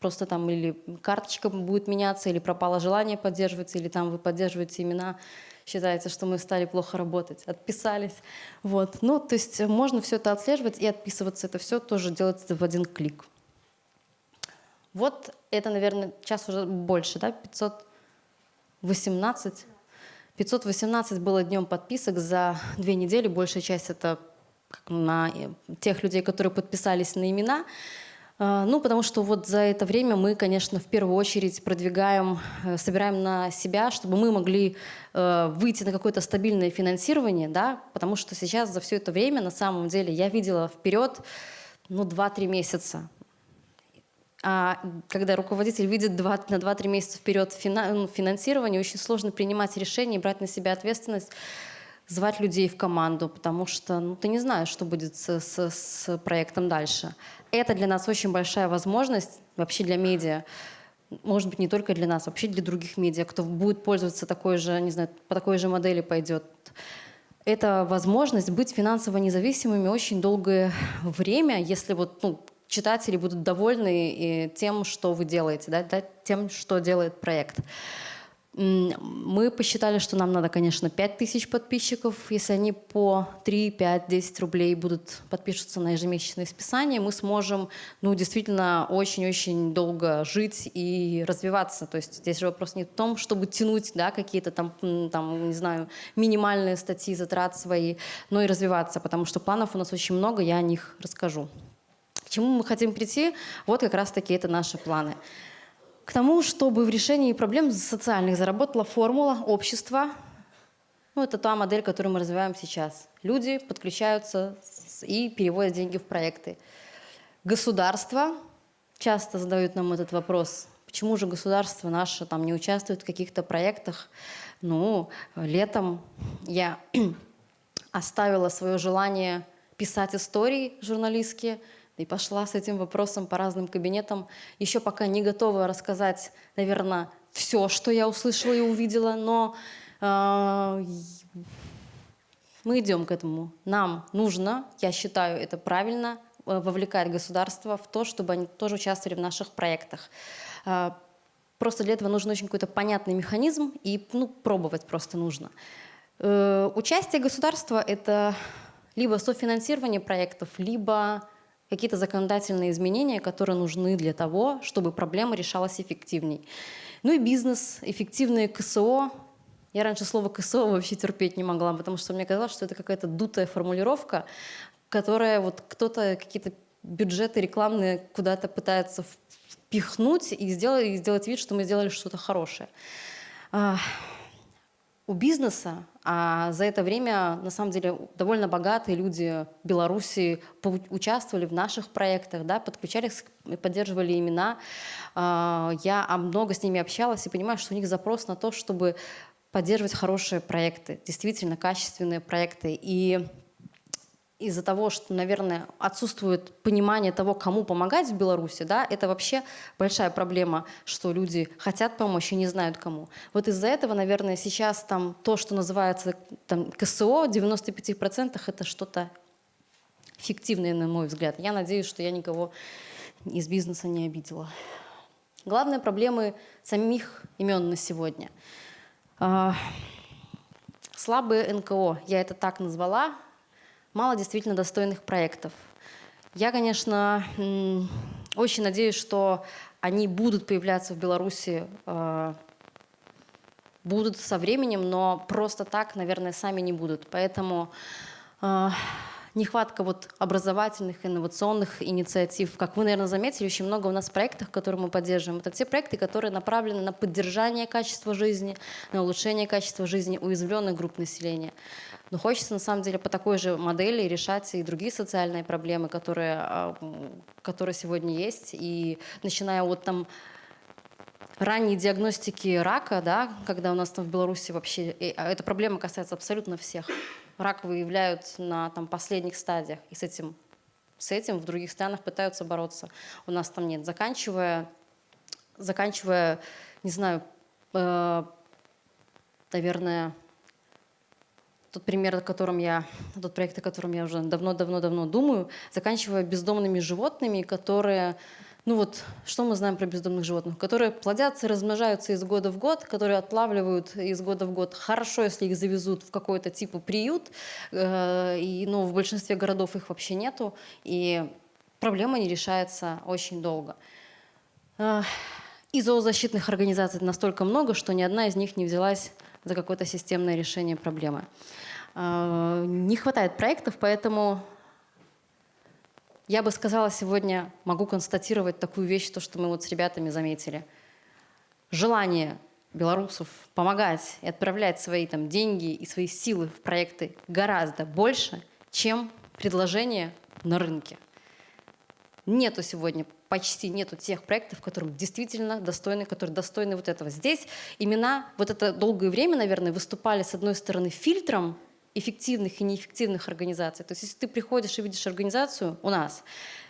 просто там или карточка будет меняться, или пропало желание поддерживать, или там вы поддерживаете имена считается, что мы стали плохо работать, отписались. Вот. Ну, то есть можно все это отслеживать и отписываться. Это все тоже делается в один клик. Вот это, наверное, сейчас уже больше, да, 518. 518 было днем подписок за две недели. Большая часть это на тех людей, которые подписались на имена. А, ну, потому что вот за это время мы, конечно, в первую очередь продвигаем, э, собираем на себя, чтобы мы могли э, выйти на какое-то стабильное финансирование, да, потому что сейчас за все это время, на самом деле, я видела вперед, ну, 2-3 месяца. А когда руководитель видит 2, на 2-3 месяца вперед ну, финансирование, очень сложно принимать решения брать на себя ответственность звать людей в команду, потому что ну, ты не знаешь, что будет с, с, с проектом дальше. Это для нас очень большая возможность, вообще для медиа, может быть, не только для нас, вообще для других медиа, кто будет пользоваться такой же, не знаю, по такой же модели пойдет. Это возможность быть финансово независимыми очень долгое время, если вот, ну, читатели будут довольны тем, что вы делаете, да, тем, что делает проект. Мы посчитали, что нам надо, конечно, 5 тысяч подписчиков. Если они по 3, 5, 10 рублей будут подпишутся на ежемесячное списание, мы сможем ну, действительно очень-очень долго жить и развиваться. То есть здесь же вопрос не в том, чтобы тянуть да, какие-то там, там, не знаю, минимальные статьи затрат свои, но и развиваться, потому что планов у нас очень много, я о них расскажу. К чему мы хотим прийти? Вот как раз-таки это наши планы. К тому, чтобы в решении проблем социальных заработала формула общества. Ну, это та модель, которую мы развиваем сейчас. Люди подключаются и переводят деньги в проекты. Государство часто задают нам этот вопрос. Почему же государство наше там не участвует в каких-то проектах? Ну, летом я оставила свое желание писать истории журналистские, и пошла с этим вопросом по разным кабинетам. Еще пока не готова рассказать, наверное, все, что я услышала и увидела, но э, мы идем к этому. Нам нужно, я считаю, это правильно, э, вовлекать государство в то, чтобы они тоже участвовали в наших проектах. Э, просто для этого нужен очень какой-то понятный механизм, и ну, пробовать просто нужно. Э, участие государства — это либо софинансирование проектов, либо какие-то законодательные изменения, которые нужны для того, чтобы проблема решалась эффективней. Ну и бизнес, эффективные КСО. Я раньше слово КСО вообще терпеть не могла, потому что мне казалось, что это какая-то дутая формулировка, которая вот кто-то какие-то бюджеты рекламные куда-то пытается впихнуть и сделать, и сделать вид, что мы сделали что-то хорошее. А, у бизнеса, а за это время, на самом деле, довольно богатые люди Беларуси участвовали в наших проектах, да, подключались, поддерживали имена. А, я много с ними общалась и понимаю, что у них запрос на то, чтобы поддерживать хорошие проекты, действительно качественные проекты. И из-за того, что, наверное, отсутствует понимание того, кому помогать в Беларуси, да, это вообще большая проблема, что люди хотят помочь и не знают кому. Вот из-за этого, наверное, сейчас там то, что называется там, КСО, в 95% это что-то фиктивное, на мой взгляд. Я надеюсь, что я никого из бизнеса не обидела. Главные проблемы самих имен на сегодня. А, слабые НКО, я это так назвала, мало действительно достойных проектов. Я, конечно, очень надеюсь, что они будут появляться в Беларуси, э, будут со временем, но просто так, наверное, сами не будут. Поэтому э, нехватка вот образовательных, инновационных инициатив. Как вы, наверное, заметили, очень много у нас проектов, которые мы поддерживаем. Это те проекты, которые направлены на поддержание качества жизни, на улучшение качества жизни уязвленных групп населения. Но хочется, на самом деле, по такой же модели решать и другие социальные проблемы, которые, а, которые сегодня есть. И начиная от там ранней диагностики рака, да, когда у нас там в Беларуси вообще, а эта проблема касается абсолютно всех. Рак выявляют на там, последних стадиях, и с этим, с этим в других странах пытаются бороться. У нас там нет. Заканчивая, заканчивая не знаю, э, наверное, тот пример, о котором я, тот проект, о котором я уже давно-давно-давно думаю, заканчивая бездомными животными, которые, ну вот, что мы знаем про бездомных животных, которые плодятся, размножаются из года в год, которые отлавливают из года в год. Хорошо, если их завезут в какой-то типа приют, э, и, ну, в большинстве городов их вообще нету, и проблема не решается очень долго. Э, и зоозащитных организаций настолько много, что ни одна из них не взялась за какое-то системное решение проблемы. А, не хватает проектов, поэтому я бы сказала сегодня, могу констатировать такую вещь, то, что мы вот с ребятами заметили. Желание белорусов помогать и отправлять свои там, деньги и свои силы в проекты гораздо больше, чем предложение на рынке. Нету сегодня, почти нету тех проектов, которые действительно достойны, которые достойны вот этого. Здесь имена вот это долгое время, наверное, выступали с одной стороны фильтром эффективных и неэффективных организаций. То есть если ты приходишь и видишь организацию у нас,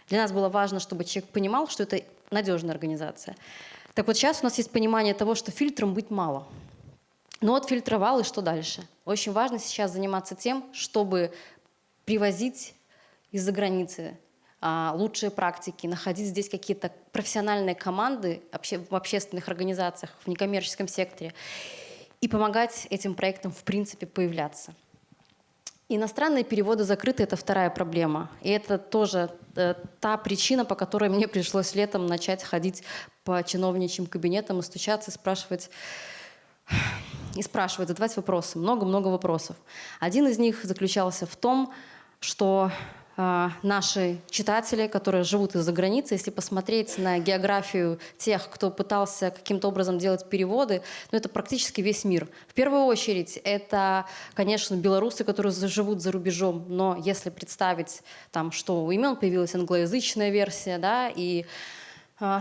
для нас было важно, чтобы человек понимал, что это надежная организация. Так вот сейчас у нас есть понимание того, что фильтром быть мало. Но отфильтровал, и что дальше? Очень важно сейчас заниматься тем, чтобы привозить из-за границы лучшие практики, находить здесь какие-то профессиональные команды в общественных организациях, в некоммерческом секторе и помогать этим проектам в принципе появляться. Иностранные переводы закрыты – это вторая проблема. И это тоже э, та причина, по которой мне пришлось летом начать ходить по чиновничьим кабинетам и стучаться, и спрашивать, и спрашивать, задавать вопросы. Много-много вопросов. Один из них заключался в том, что а, наши читатели, которые живут из-за границы, если посмотреть на географию тех, кто пытался каким-то образом делать переводы, ну, это практически весь мир. В первую очередь это, конечно, белорусы, которые живут за рубежом, но если представить, там, что у имен появилась англоязычная версия, да, и э,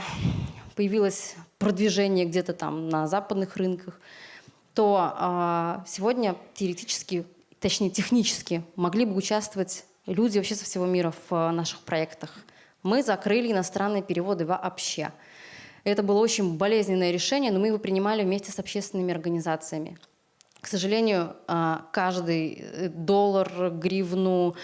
появилось продвижение где-то там на западных рынках, то э, сегодня теоретически, точнее технически могли бы участвовать люди вообще со всего мира в э, наших проектах. Мы закрыли иностранные переводы вообще. Это было очень болезненное решение, но мы его принимали вместе с общественными организациями. К сожалению, э, каждый э, доллар, гривну,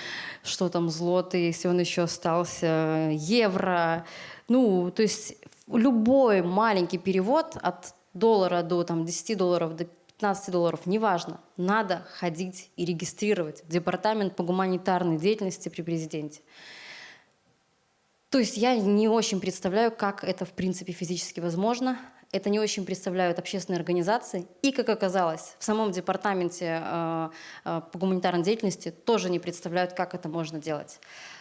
что там, злотый, если он еще остался, евро, ну, то есть любой маленький перевод от доллара до там, 10 долларов до 15 долларов, неважно, надо ходить и регистрировать в Департамент по гуманитарной деятельности при президенте. То есть я не очень представляю, как это в принципе физически возможно. Это не очень представляют общественные организации. И, как оказалось, в самом департаменте э, э, по гуманитарной деятельности тоже не представляют, как это можно делать.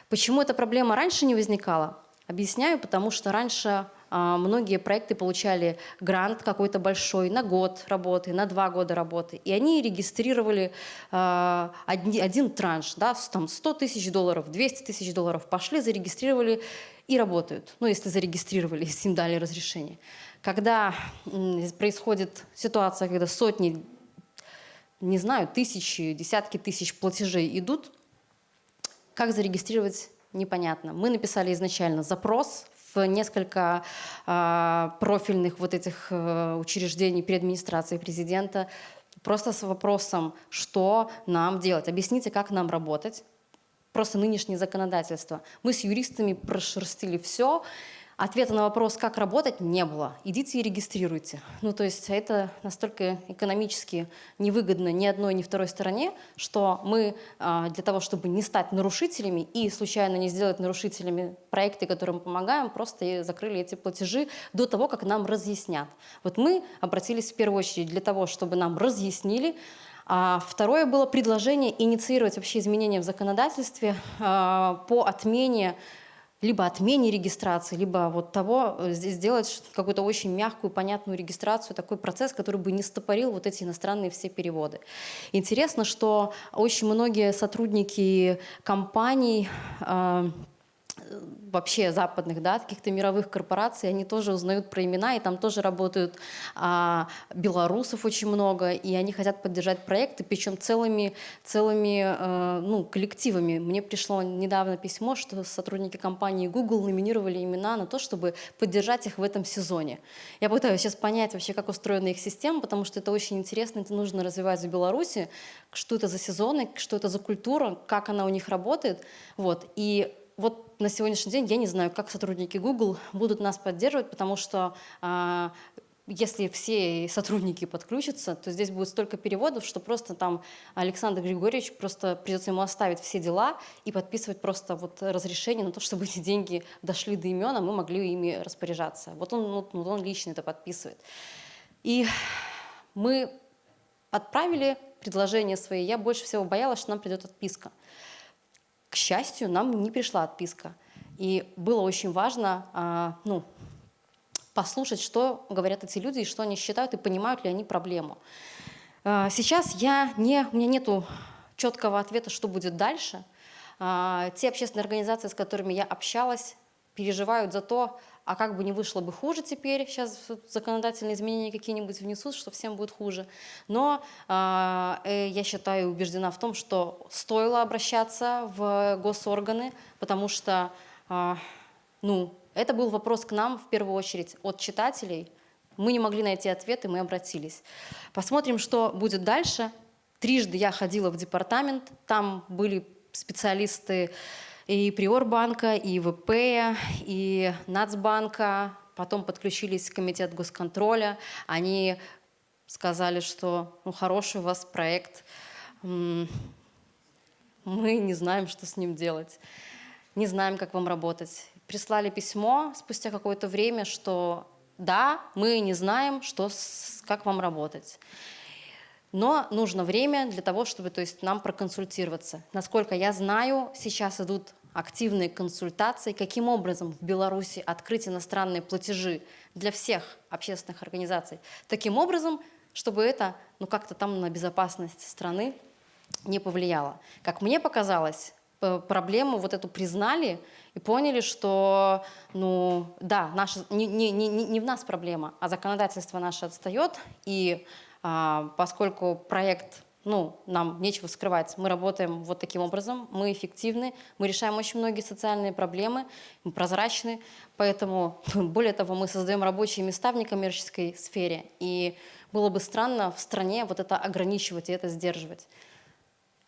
Почему эта проблема раньше не возникала? Объясняю, потому что раньше многие проекты получали грант какой-то большой на год работы, на два года работы. И они регистрировали а, один транш, да, там 100 тысяч долларов, 200 тысяч долларов, пошли, зарегистрировали и работают. Ну, если зарегистрировали, если им дали разрешение. Когда происходит ситуация, когда сотни, не знаю, тысячи, десятки тысяч платежей идут, как зарегистрировать непонятно. Мы написали изначально запрос несколько э, профильных вот этих э, учреждений при администрации президента, просто с вопросом, что нам делать, объясните, как нам работать, просто нынешнее законодательство. Мы с юристами прошерстили все, Ответа на вопрос, как работать, не было. Идите и регистрируйте. Ну, то есть это настолько экономически невыгодно ни одной, ни второй стороне, что мы а, для того, чтобы не стать нарушителями и случайно не сделать нарушителями проекты, которым мы помогаем, просто закрыли эти платежи до того, как нам разъяснят. Вот мы обратились в первую очередь для того, чтобы нам разъяснили, а второе было предложение инициировать вообще изменения в законодательстве а, по отмене либо отмене регистрации, либо вот того, э, сделать какую-то очень мягкую, понятную регистрацию, такой процесс, который бы не стопорил вот эти иностранные все переводы. Интересно, что очень многие сотрудники компаний э, вообще западных, да, каких-то мировых корпораций, они тоже узнают про имена, и там тоже работают а, белорусов очень много, и они хотят поддержать проекты, причем целыми, целыми э, ну, коллективами. Мне пришло недавно письмо, что сотрудники компании Google номинировали имена на то, чтобы поддержать их в этом сезоне. Я пытаюсь сейчас понять вообще, как устроена их система, потому что это очень интересно, это нужно развивать в Беларуси, что это за сезоны, что это за культура, как она у них работает. Вот. И вот на сегодняшний день я не знаю, как сотрудники Google будут нас поддерживать, потому что э, если все сотрудники подключатся, то здесь будет столько переводов, что просто там Александр Григорьевич просто придется ему оставить все дела и подписывать просто вот разрешение на то, чтобы эти деньги дошли до имен, а мы могли ими распоряжаться. Вот он, вот, ну, он лично это подписывает. И мы отправили предложение свои. Я больше всего боялась, что нам придет отписка. Счастью, нам не пришла отписка. И было очень важно а, ну, послушать, что говорят эти люди, и что они считают, и понимают ли они проблему. А, сейчас я не, у меня нет четкого ответа, что будет дальше. А, те общественные организации, с которыми я общалась, переживают за то, а как бы не вышло бы хуже теперь, сейчас законодательные изменения какие-нибудь внесут, что всем будет хуже. Но а, э, я считаю и убеждена в том, что стоило обращаться в госорганы, потому что э, ну, это был вопрос к нам в первую очередь от читателей. Мы не могли найти ответы, мы обратились. Посмотрим, что будет дальше. Трижды я ходила в департамент, там были специалисты и Приорбанка, и ВП, и Нацбанка, потом подключились комитет госконтроля, они сказали, что ну, хороший у вас проект, мы не знаем, что с ним делать, не знаем, как вам работать. Прислали письмо спустя какое-то время, что да, мы не знаем, что, как вам работать. Но нужно время для того, чтобы то есть, нам проконсультироваться. Насколько я знаю, сейчас идут активные консультации, каким образом в Беларуси открыть иностранные платежи для всех общественных организаций. Таким образом, чтобы это ну, как-то там на безопасность страны не повлияло. Как мне показалось, проблему вот эту признали и поняли, что, ну, да, наша, не, не, не, не в нас проблема, а законодательство наше отстает, и а, поскольку проект, ну, нам нечего скрывать, мы работаем вот таким образом, мы эффективны, мы решаем очень многие социальные проблемы, мы прозрачны, поэтому, более того, мы создаем рабочие места в некоммерческой сфере, и было бы странно в стране вот это ограничивать и это сдерживать.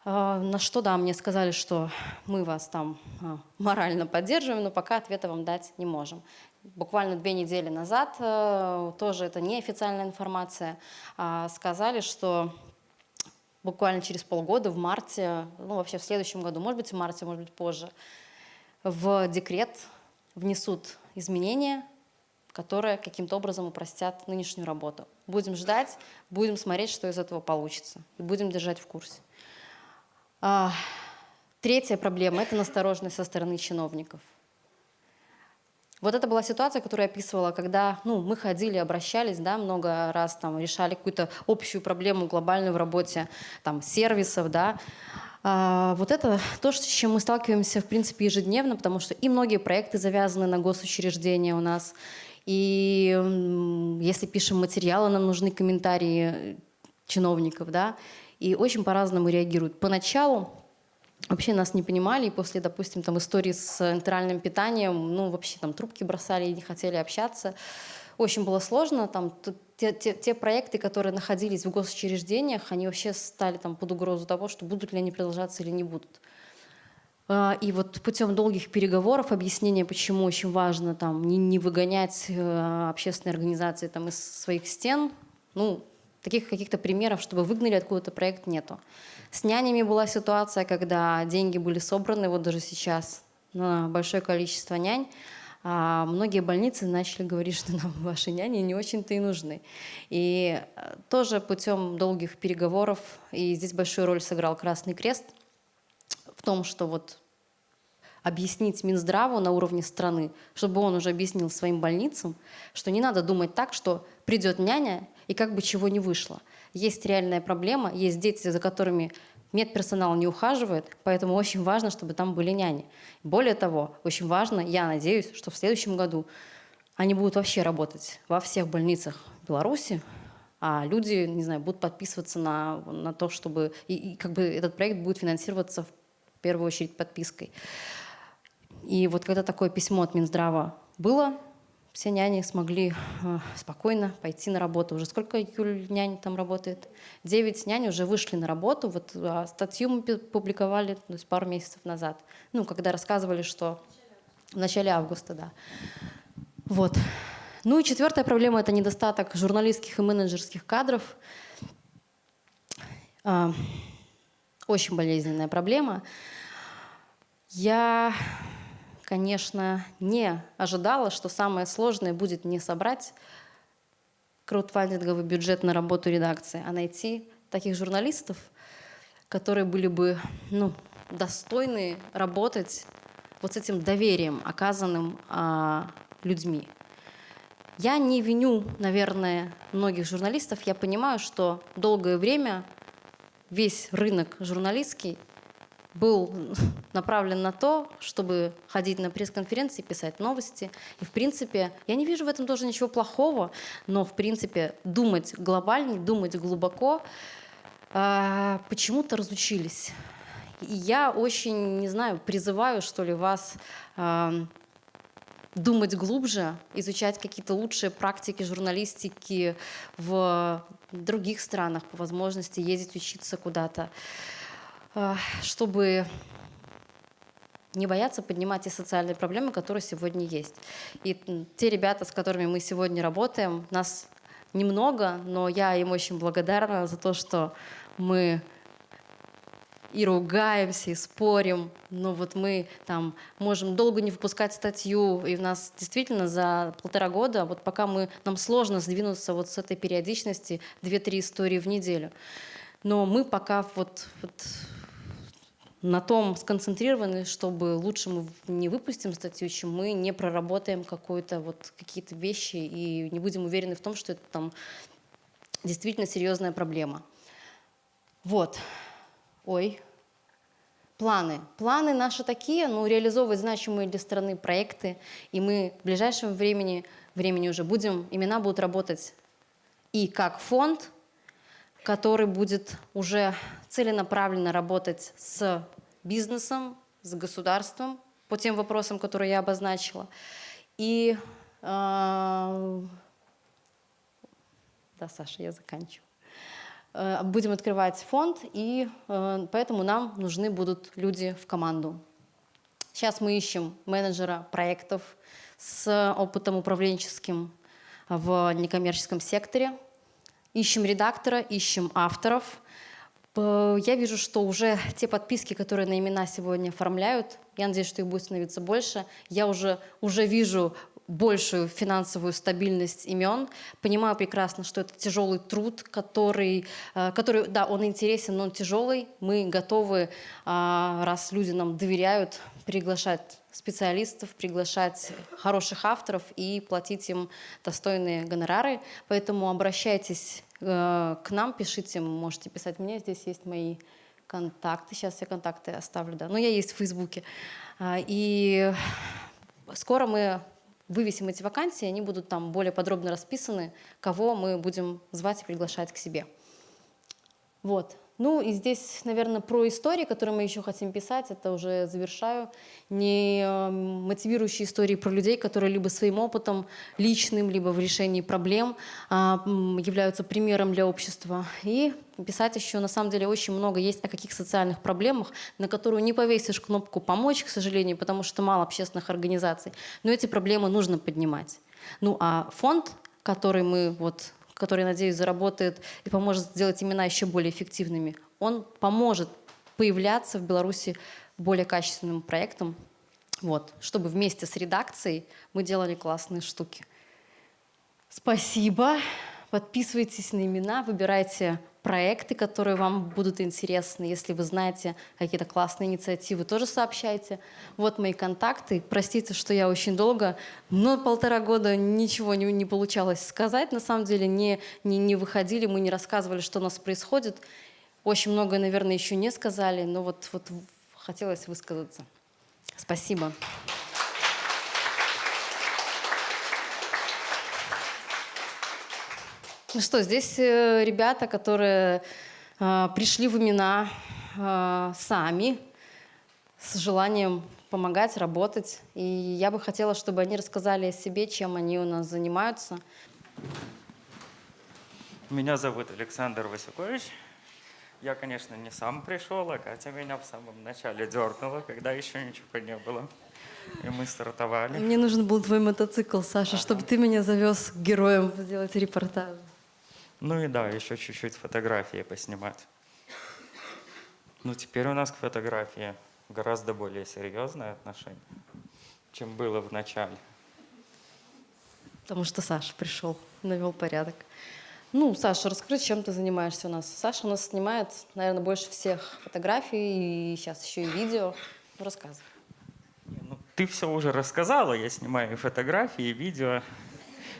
А, на что, да, мне сказали, что мы вас там а, морально поддерживаем, но пока ответа вам дать не можем. Буквально две недели назад, э, тоже это неофициальная информация, а, сказали, что буквально через полгода, в марте, ну вообще в следующем году, может быть в марте, может быть позже, в декрет внесут изменения, которые каким-то образом упростят нынешнюю работу. Будем ждать, будем смотреть, что из этого получится, и будем держать в курсе. А, третья проблема – это настороженность со стороны чиновников. Вот это была ситуация, которую я описывала, когда ну, мы ходили, обращались, да, много раз там, решали какую-то общую проблему глобальную в работе там, сервисов. Да. А, вот это то, с чем мы сталкиваемся в принципе ежедневно, потому что и многие проекты завязаны на госучреждения у нас. И если пишем материалы, нам нужны комментарии чиновников. Да и очень по-разному реагируют. Поначалу вообще нас не понимали, и после, допустим, там истории с энтеральным питанием, ну, вообще там трубки бросали и не хотели общаться. Очень было сложно, там, те, те, те проекты, которые находились в госучреждениях, они вообще стали там под угрозу того, что будут ли они продолжаться или не будут. А, и вот путем долгих переговоров, объяснения, почему очень важно там, не, не выгонять э, общественные организации там, из своих стен, ну, таких каких-то примеров, чтобы выгнали откуда-то проект, нету. С нянями была ситуация, когда деньги были собраны, вот даже сейчас, на большое количество нянь, а многие больницы начали говорить, что нам ваши няни не очень-то и нужны. И э, тоже путем долгих переговоров, и здесь большую роль сыграл Красный Крест, в том, что вот объяснить Минздраву на уровне страны, чтобы он уже объяснил своим больницам, что не надо думать так, что придет няня и как бы чего не вышло. Есть реальная проблема, есть дети, за которыми медперсонал не ухаживает, поэтому очень важно, чтобы там были няни. Более того, очень важно, я надеюсь, что в следующем году они будут вообще работать во всех больницах Беларуси, а люди, не знаю, будут подписываться на, на то, чтобы... И, и как бы этот проект будет финансироваться в первую очередь подпиской. И вот когда такое письмо от Минздрава было, все няни смогли э, спокойно пойти на работу. Уже сколько Юль нянь там работает? Девять нянь уже вышли на работу. Вот а статью мы публиковали то есть пару месяцев назад. Ну, когда рассказывали, что в начале августа, да. Вот. Ну и четвертая проблема – это недостаток журналистских и менеджерских кадров. А, очень болезненная проблема. Я конечно, не ожидала, что самое сложное будет не собрать краудфандинговый бюджет на работу редакции, а найти таких журналистов, которые были бы ну, достойны работать вот с этим доверием, оказанным а, людьми. Я не виню, наверное, многих журналистов. Я понимаю, что долгое время весь рынок журналистский был направлен на то, чтобы ходить на пресс-конференции, писать новости. И, в принципе, я не вижу в этом тоже ничего плохого, но, в принципе, думать глобальнее, думать глубоко э, почему-то разучились. И я очень, не знаю, призываю, что ли, вас э, думать глубже, изучать какие-то лучшие практики журналистики в других странах, по возможности ездить учиться куда-то. А, чтобы не бояться поднимать те социальные проблемы, которые сегодня есть. И те ребята, с которыми мы сегодня работаем, нас немного, но я им очень благодарна за то, что мы и ругаемся, и спорим, но вот мы там можем долго не выпускать статью, и у нас действительно за полтора года, вот пока мы, нам сложно сдвинуться вот с этой периодичности 2-3 истории в неделю. Но мы пока вот, вот на том сконцентрированы, чтобы лучше мы не выпустим статью, чем мы не проработаем вот какие-то вещи и не будем уверены в том, что это там действительно серьезная проблема. Вот. Ой. Планы. Планы наши такие, ну, реализовывать значимые для страны проекты, и мы в ближайшем времени, времени уже будем, имена будут работать и как фонд, который будет уже целенаправленно работать с бизнесом, с государством по тем вопросам, которые я обозначила. И э, да, Саша, я заканчиваю. Э, будем открывать фонд, и э, поэтому нам нужны будут люди в команду. Сейчас мы ищем менеджера проектов с опытом управленческим в некоммерческом секторе, ищем редактора, ищем авторов. Я вижу, что уже те подписки, которые на имена сегодня оформляют, я надеюсь, что их будет становиться больше. Я уже, уже вижу большую финансовую стабильность имен. Понимаю прекрасно, что это тяжелый труд, который, э, который да, он интересен, но он тяжелый. Мы готовы, а, раз люди нам доверяют, приглашать специалистов, приглашать хороших авторов и платить им достойные гонорары. Поэтому обращайтесь э, к нам, пишите, можете писать мне, здесь есть мои контакты. Сейчас я контакты оставлю, да. Но я есть в Фейсбуке. А, и скоро мы вывесим эти вакансии, они будут там более подробно расписаны, кого мы будем звать и приглашать к себе. Вот. Ну и здесь, наверное, про истории, которые мы еще хотим писать, это уже завершаю, не эм, мотивирующие истории про людей, которые либо своим опытом личным, либо в решении проблем а, являются примером для общества. И писать еще, на самом деле, очень много есть о каких социальных проблемах, на которую не повесишь кнопку «помочь», к сожалению, потому что мало общественных организаций. Но эти проблемы нужно поднимать. Ну а фонд, который мы вот который, надеюсь, заработает и поможет сделать имена еще более эффективными, он поможет появляться в Беларуси более качественным проектом, вот, чтобы вместе с редакцией мы делали классные штуки. Спасибо. Подписывайтесь на имена, выбирайте проекты, которые вам будут интересны. Если вы знаете какие-то классные инициативы, тоже сообщайте. Вот мои контакты. Простите, что я очень долго, но полтора года ничего не, не получалось сказать. На самом деле не, не, не выходили, мы не рассказывали, что у нас происходит. Очень многое, наверное, еще не сказали, но вот, вот хотелось высказаться. Спасибо. Ну что, здесь э, ребята, которые э, пришли в имена э, сами, с желанием помогать, работать. И я бы хотела, чтобы они рассказали о себе, чем они у нас занимаются. Меня зовут Александр Васюкович. Я, конечно, не сам пришел, а Катя меня в самом начале дернула, когда еще ничего не было. И мы стартовали. Мне нужен был твой мотоцикл, Саша, ага. чтобы ты меня завез к героям сделать репортаж. Ну и да, еще чуть-чуть фотографии поснимать. Ну теперь у нас к фотографии гораздо более серьезное отношение, чем было в начале. Потому что Саша пришел, навел порядок. Ну, Саша, расскажи, чем ты занимаешься у нас. Саша у нас снимает, наверное, больше всех фотографий, и сейчас еще и видео. Ну, рассказывай. Ну, ты все уже рассказала, я снимаю и фотографии, и видео.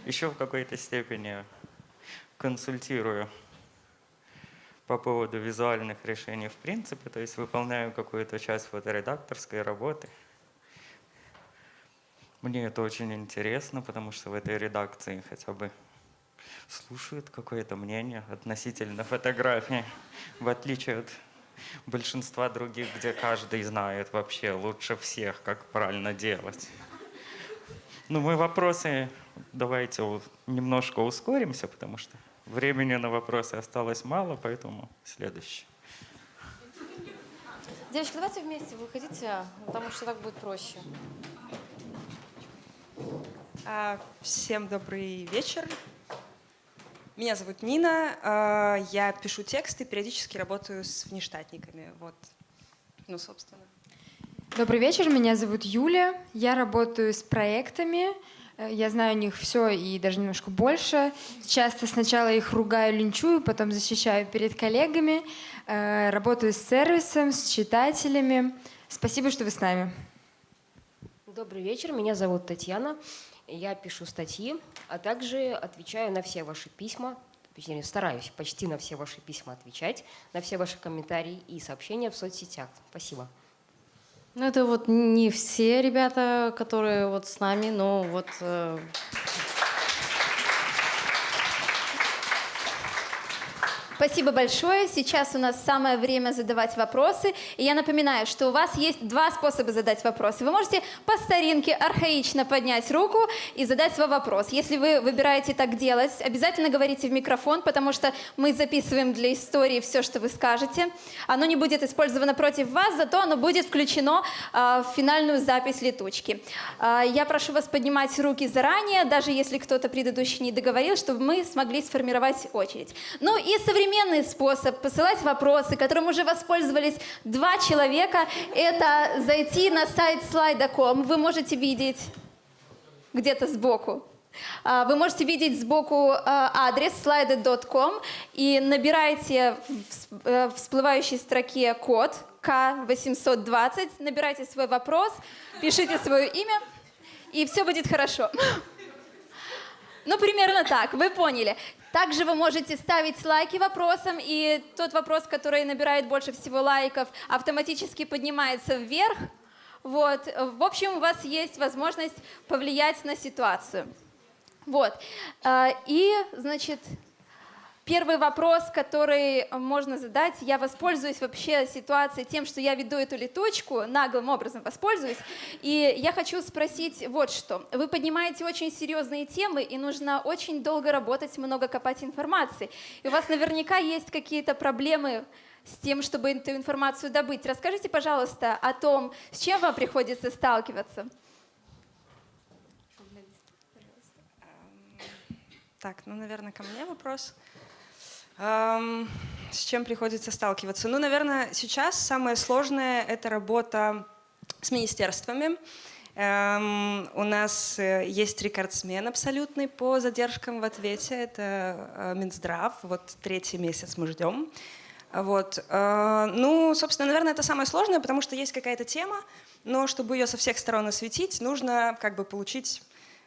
Еще в какой-то степени консультирую по поводу визуальных решений в принципе, то есть выполняю какую-то часть фоторедакторской работы. Мне это очень интересно, потому что в этой редакции хотя бы слушают какое-то мнение относительно фотографии, в отличие от большинства других, где каждый знает вообще лучше всех, как правильно делать. Ну, мы вопросы давайте немножко ускоримся, потому что Времени на вопросы осталось мало, поэтому следующий. Девочки, давайте вместе выходите, потому что так будет проще. А, всем добрый вечер. Меня зовут Нина. А, я пишу тексты, периодически работаю с внештатниками. Вот Ну, собственно. Добрый вечер, меня зовут Юля. Я работаю с проектами. Э, Я знаю о них все и даже немножко больше. Часто сначала их ругаю, линчую, потом защищаю перед коллегами. Э, Работаю с сервисом, с читателями. Спасибо, что вы с нами. Добрый вечер, меня зовут Татьяна. Я пишу статьи, а также отвечаю на все ваши письма, точнее, стараюсь почти на все ваши письма отвечать, на все ваши комментарии и сообщения в соцсетях. Спасибо. Ну, это вот не все ребята, которые вот с нами, но вот Спасибо большое. Сейчас у нас самое время задавать вопросы. И я напоминаю, что у вас есть два способа задать вопросы. Вы можете по старинке архаично поднять руку и задать свой вопрос. Если вы выбираете так делать, обязательно говорите в микрофон, потому что мы записываем для истории все, что вы скажете. Оно не будет использовано против вас, зато оно будет включено а, в финальную запись летучки. А, я прошу вас поднимать руки заранее, даже если кто-то предыдущий не договорил, чтобы мы смогли сформировать очередь. Ну и современный способ посылать вопросы, которым уже воспользовались два человека, это зайти на сайт slide.com. Вы можете видеть где-то сбоку. А, Вы можете видеть сбоку а, адрес slide.com и набираете э, в всплывающей строке код К820, набирайте свой вопрос, пишите свое имя, и все будет хорошо. Ну, примерно так, вы поняли. Также вы можете ставить лайки вопросам, и тот вопрос, который набирает больше всего лайков, автоматически поднимается вверх. Вот. В общем, у вас есть возможность повлиять на ситуацию. Вот. А, И, значит, Первый вопрос, который можно задать, я воспользуюсь вообще ситуацией тем, что я веду эту летучку, наглым образом воспользуюсь, и я хочу спросить вот что. Вы поднимаете очень серьезные темы, и нужно очень долго работать, много копать информации. И у вас наверняка есть какие-то проблемы с тем, чтобы эту информацию добыть. Расскажите, пожалуйста, о том, с чем вам приходится сталкиваться. Так, ну, наверное, ко мне вопрос. С чем приходится сталкиваться? Ну, наверное, сейчас самое сложное — это работа с министерствами. У нас э, есть рекордсмен абсолютный по задержкам в ответе. Это э, Минздрав. Вот третий месяц мы ждем. Вот. э, Ну, собственно, наверное, это самое сложное, потому что есть какая-то тема, но чтобы ее со всех сторон осветить, нужно как бы получить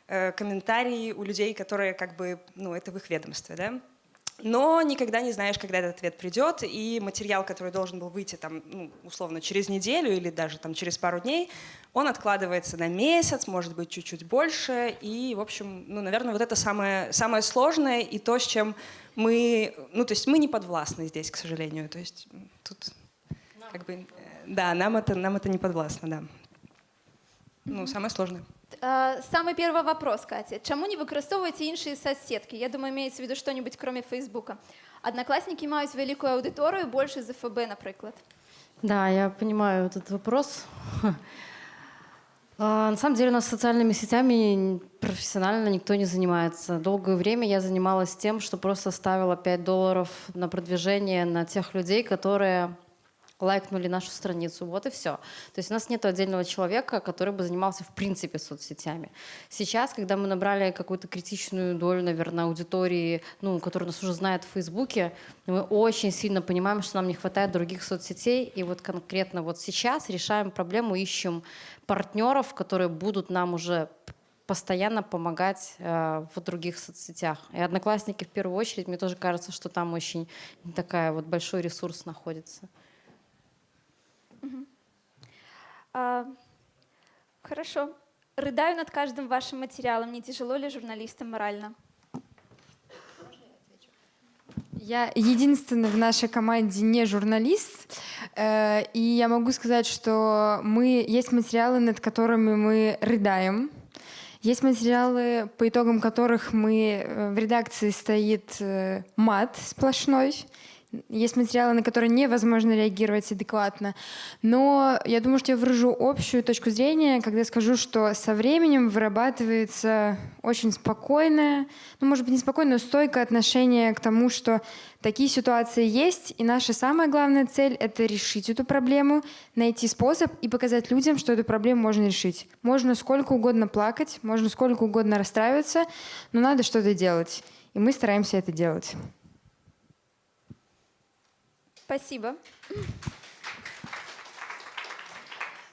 комментарии у людей, которые как бы, ну, это в их ведомстве, да. Но никогда не знаешь, когда этот ответ придет, и материал, который должен был выйти там, ну, условно, через неделю или даже там через пару дней, он откладывается на месяц, может быть, чуть-чуть больше, и, в общем, ну, наверное, вот это самое, самое сложное и то, с чем мы, ну, то есть мы не подвластны здесь, к сожалению, то есть тут как бы, да, нам это, нам это не подвластно, да. Ну, самое сложное. Е, Саме перший вопрос, Катя. Чому не використовуєте інші соцсетки? Я думаю, имеется в виду что-нибудь кроме Фейсбука. Одноклассники мають велику аудиторію, більше за ФБ, наприклад. Да, я понимаю этот вопрос. А, На самом деле у нас социальными сетями профессионально никто не занимается. Долгое время я занималась тем, что просто ставила 5 долларов на продвижение на тех людей, которые лайкнули нашу страницу. Вот и все. То есть у нас нет отдельного человека, который бы занимался в принципе соцсетями. Сейчас, когда мы набрали какую-то критичную долю, наверное, аудитории, ну, которая нас уже знает в Фейсбуке, мы очень сильно понимаем, что нам не хватает других соцсетей. И вот конкретно вот сейчас решаем проблему, ищем партнеров, которые будут нам уже постоянно помогать э, в других соцсетях. И одноклассники в первую очередь, мне тоже кажется, что там очень такая вот большой ресурс находится. А, Хорошо. Рыдаю над каждым вашим материалом. Не тяжело ли журналистам морально? Я единственный в нашей команде не журналист, э, и я могу сказать, что мы есть материалы, над которыми мы рыдаем, есть материалы, по итогам которых мы э, в редакции стоит э, мат сплошной, есть материалы, на которые невозможно реагировать адекватно. Но я думаю, что я выражу общую точку зрения, когда скажу, что со временем вырабатывается очень спокойное, ну, может быть, не спокойное, но стойкое отношение к тому, что такие ситуации есть, и наша самая главная цель — это решить эту проблему, найти способ и показать людям, что эту проблему можно решить. Можно сколько угодно плакать, можно сколько угодно расстраиваться, но надо что-то делать. И мы стараемся это делать. Спасибо.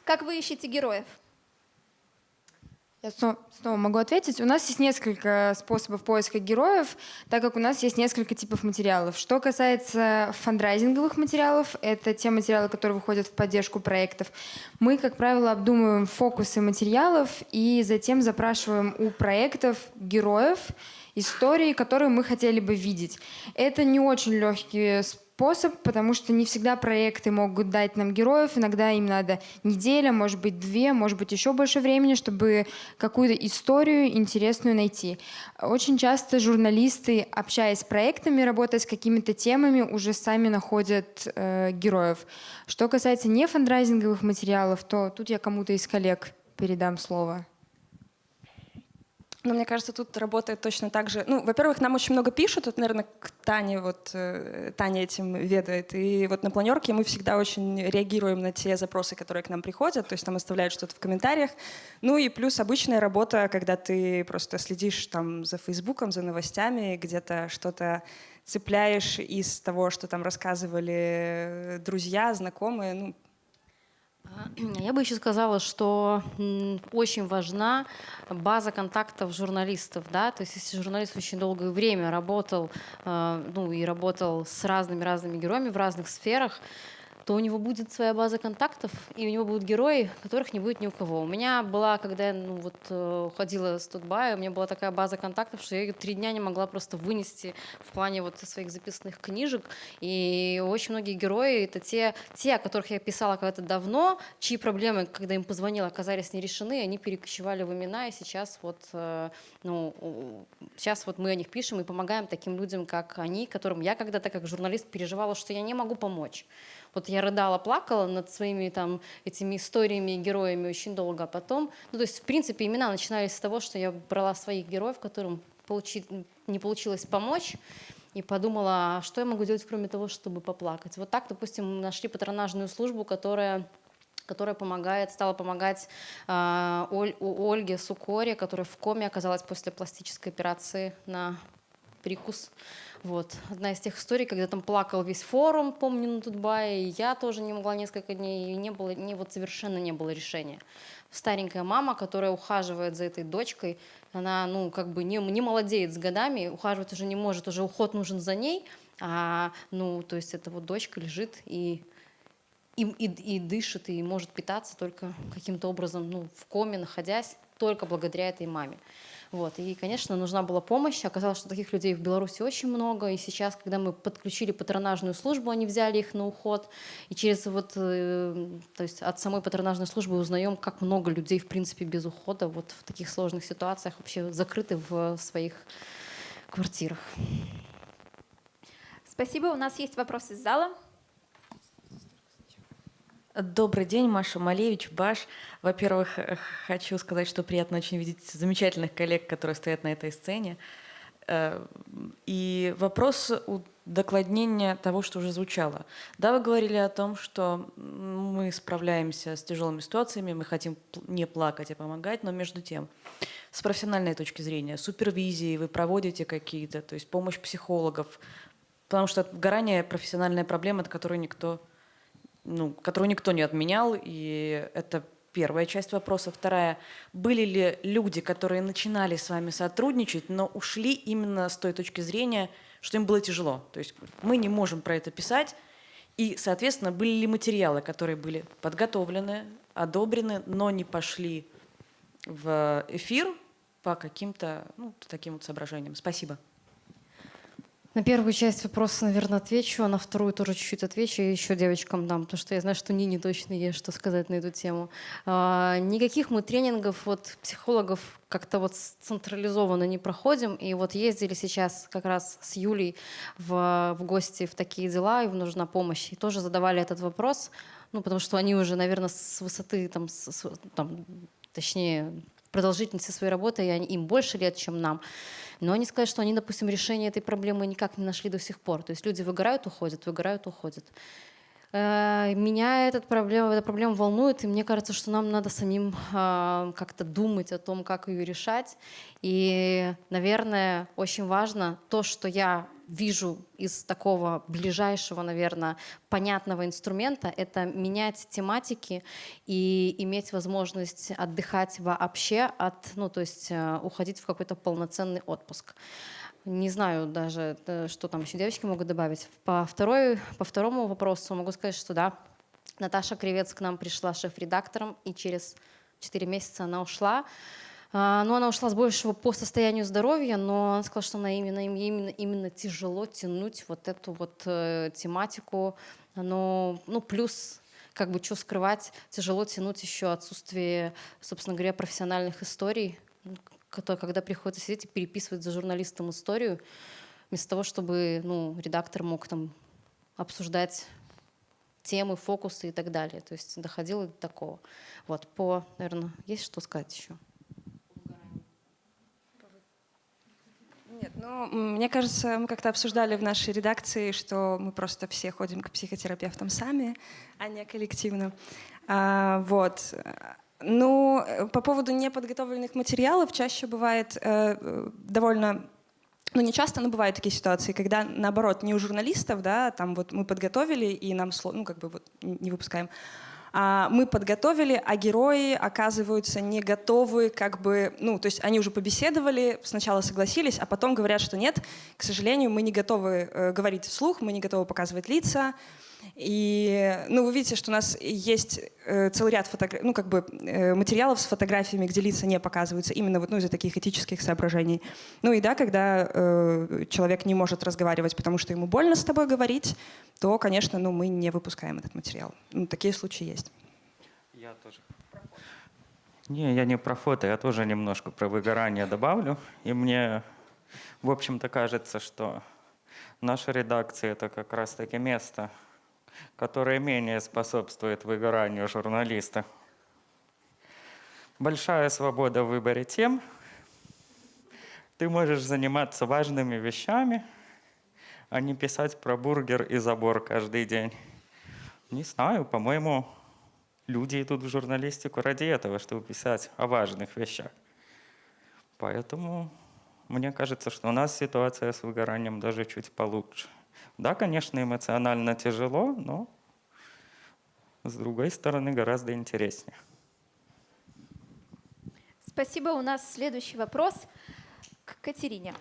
Как вы ищете героев? Я снова, могу ответить. У нас есть несколько способов поиска героев, так как у нас есть несколько типов материалов. Что касается фандрайзинговых материалов, это те материалы, которые выходят в поддержку проектов. Мы, как правило, обдумываем фокусы материалов и затем запрашиваем у проектов героев, истории, которые мы хотели бы видеть. Это не очень легкий способ, потому что не всегда проекты могут дать нам героев, иногда им надо неделя, может быть две, может быть еще больше времени, чтобы какую-то историю интересную найти. Очень часто журналисты, общаясь с проектами, работая с какими-то темами, уже сами находят э, героев. Что касается не фандрайзинговых материалов, то тут я кому-то из коллег передам слово. Но мне кажется, тут работает точно так же. Ну, во-первых, нам очень много пишут, это, наверное, к Тане, вот э, Таня этим ведает. И вот на планерке мы всегда очень реагируем на те запросы, которые к нам приходят, то есть там оставляют что-то в комментариях. Ну и плюс обычная работа, когда ты просто следишь там за Фейсбуком, за новостями, где-то что-то цепляешь из того, что там рассказывали друзья, знакомые. Ну, я бы еще сказала, что очень важна база контактов журналистов. Да? То есть если журналист очень долгое время работал, э, ну и работал с разными-разными героями в разных сферах, то у него будет своя база контактов, и у него будут герои, которых не будет ни у кого. У меня была, когда я ну, вот, э, уходила с Тутбая, у меня была такая база контактов, что я ее три дня не могла просто вынести в плане вот своих записанных книжек. И очень многие герои — это те, те, о которых я писала когда-то давно, чьи проблемы, когда им позвонила, оказались не решены, они перекочевали в имена, и сейчас вот, э, ну, сейчас вот мы о них пишем и помогаем таким людям, как они, которым я когда-то как журналист переживала, что я не могу помочь. Вот я рыдала, плакала над своими там этими историями и героями очень долго, а потом, ну то есть в принципе имена начинались с того, что я брала своих героев, которым получи, не получилось помочь, и подумала, а что я могу делать, кроме того, чтобы поплакать. Вот так, допустим, нашли патронажную службу, которая которая помогает, стала помогать э, Оль, Ольге Сукоре, которая в коме оказалась после пластической операции на прикус. Вот. Одна из тех историй, когда там плакал весь форум, помню, на Тутбае, и я тоже не могла несколько дней, и не было, не, вот совершенно не было решения. Старенькая мама, которая ухаживает за этой дочкой, она, ну, как бы не, не молодеет с годами, ухаживать уже не может, уже уход нужен за ней, а, ну, то есть эта вот дочка лежит и и, и, и дышит, и может питаться только каким-то образом, ну, в коме, находясь, только благодаря этой маме. Вот. И, конечно, нужна была помощь. Оказалось, что таких людей в Беларуси очень много. И сейчас, когда мы подключили патронажную службу, они взяли их на уход. И через вот, э, то есть от самой патронажной службы узнаем, как много людей, в принципе, без ухода вот в таких сложных ситуациях вообще закрыты в своих квартирах. Спасибо. У нас есть вопрос из зала. Добрый день, Маша Малевич, Баш. Во-первых, хочу сказать, что приятно очень видеть замечательных коллег, которые стоят на этой сцене. Э, и вопрос докладнения того, что уже звучало. Да, вы говорили о том, что мы справляемся с тяжелыми ситуациями, мы хотим не плакать, а помогать, но между тем, с профессиональной точки зрения, супервизии вы проводите какие-то, то есть помощь психологов, потому что выгорание – профессиональная проблема, от которой никто ну, которую никто не отменял, и это первая часть вопроса. Вторая, были ли люди, которые начинали с вами сотрудничать, но ушли именно с той точки зрения, что им было тяжело? То есть мы не можем про это писать, и, соответственно, были ли материалы, которые были подготовлены, одобрены, но не пошли в эфир по каким-то ну, таким вот соображениям? Спасибо. На первую часть вопроса, наверное, отвечу, а на вторую тоже чуть-чуть отвечу, и еще девочкам дам, потому что я знаю, что Нине точно есть что сказать на эту тему. А, никаких мы тренингов вот психологов как-то вот централизованно не проходим, и вот ездили сейчас как раз с Юлей в, в гости в такие дела, и нужна помощь, и тоже задавали этот вопрос, ну, потому что они уже, наверное, с высоты, там, с, там точнее, продолжительности своей работы, и они, им больше лет, чем нам. Но они сказали, что они, допустим, решение этой проблемы никак не нашли до сих пор. То есть люди выгорают, уходят, выгорают, уходят. Э, меня этот проблема, эта проблема волнует, и мне кажется, что нам надо самим э, как-то думать о том, как ее решать. И, наверное, очень важно то, что я вижу из такого ближайшего, наверное, понятного инструмента, это менять тематики и иметь возможность отдыхать вообще от, ну, то есть э, уходить в какой-то полноценный отпуск. Не знаю даже, э, что там еще девочки могут добавить. По, второй, по второму вопросу могу сказать, что да, Наташа Кривец к нам пришла шеф-редактором, и через 4 месяца она ушла. А, но она ушла с большего по состоянию здоровья, но она сказала, что она именно, именно, именно тяжело тянуть вот эту вот э, тематику. Но, ну, плюс как бы что скрывать, тяжело тянуть еще отсутствие, собственно говоря, профессиональных историй, которые, когда приходится сидеть и переписывать за журналистом историю, вместо того, чтобы ну, редактор мог там обсуждать темы, фокусы и так далее. То есть доходило до такого. Вот, по, наверное, есть что сказать еще? Ну, мне кажется, мы как-то обсуждали в нашей редакции, что мы просто все ходим к психотерапевтам сами, а не коллективно. А, вот. Ну, по поводу неподготовленных материалов чаще бывает э, довольно ну, не часто, но бывают такие ситуации, когда, наоборот, не у журналистов, да, там вот мы подготовили, и нам, ну, как бы вот не выпускаем, мы подготовили, а герои оказываются не готовы, как бы, ну, то есть они уже побеседовали, сначала согласились, а потом говорят, что нет, к сожалению, мы не готовы э, говорить вслух, мы не готовы показывать лица, и, ну, вы видите, что у нас есть э, целый ряд фотографий, ну, как бы э, материалов с фотографиями, где лица не показываются, именно вот, ну, из-за таких этических соображений. Ну и да, когда э, человек не может разговаривать, потому что ему больно с тобой говорить, то, конечно, ну, мы не выпускаем этот материал. Ну, такие случаи есть. Я тоже. Не, я не про фото, я тоже немножко про выгорание добавлю. И мне, в общем-то, кажется, что наша редакция — это как раз-таки место, которое менее способствует выгоранию журналиста. Большая свобода в выборе тем. Ты можешь заниматься важными вещами, а не писать про бургер и забор каждый день. Не знаю, по-моему, люди идут в журналистику ради этого, чтобы писать о важных вещах. Поэтому мне кажется, что у нас ситуация с выгоранием даже чуть получше. Да, конечно, эмоционально тяжело, но с другой стороны гораздо интереснее. Спасибо. У нас следующий вопрос к Катерине.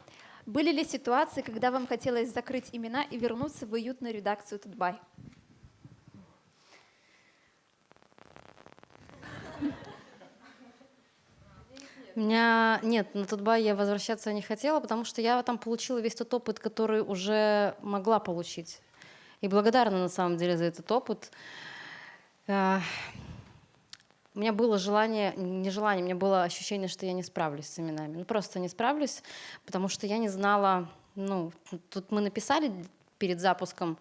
Были ли ситуации, когда вам хотелось закрыть имена и вернуться в уютную редакцию Тутбай? Меня нет, на Тутбай я возвращаться не хотела, потому что я там получила весь тот опыт, который уже могла получить. И благодарна на самом деле за этот опыт. Э, у меня было желание, не желание, у меня было ощущение, что я не справлюсь с именами. Ну просто не справлюсь, потому что я не знала, ну, тут мы написали перед запуском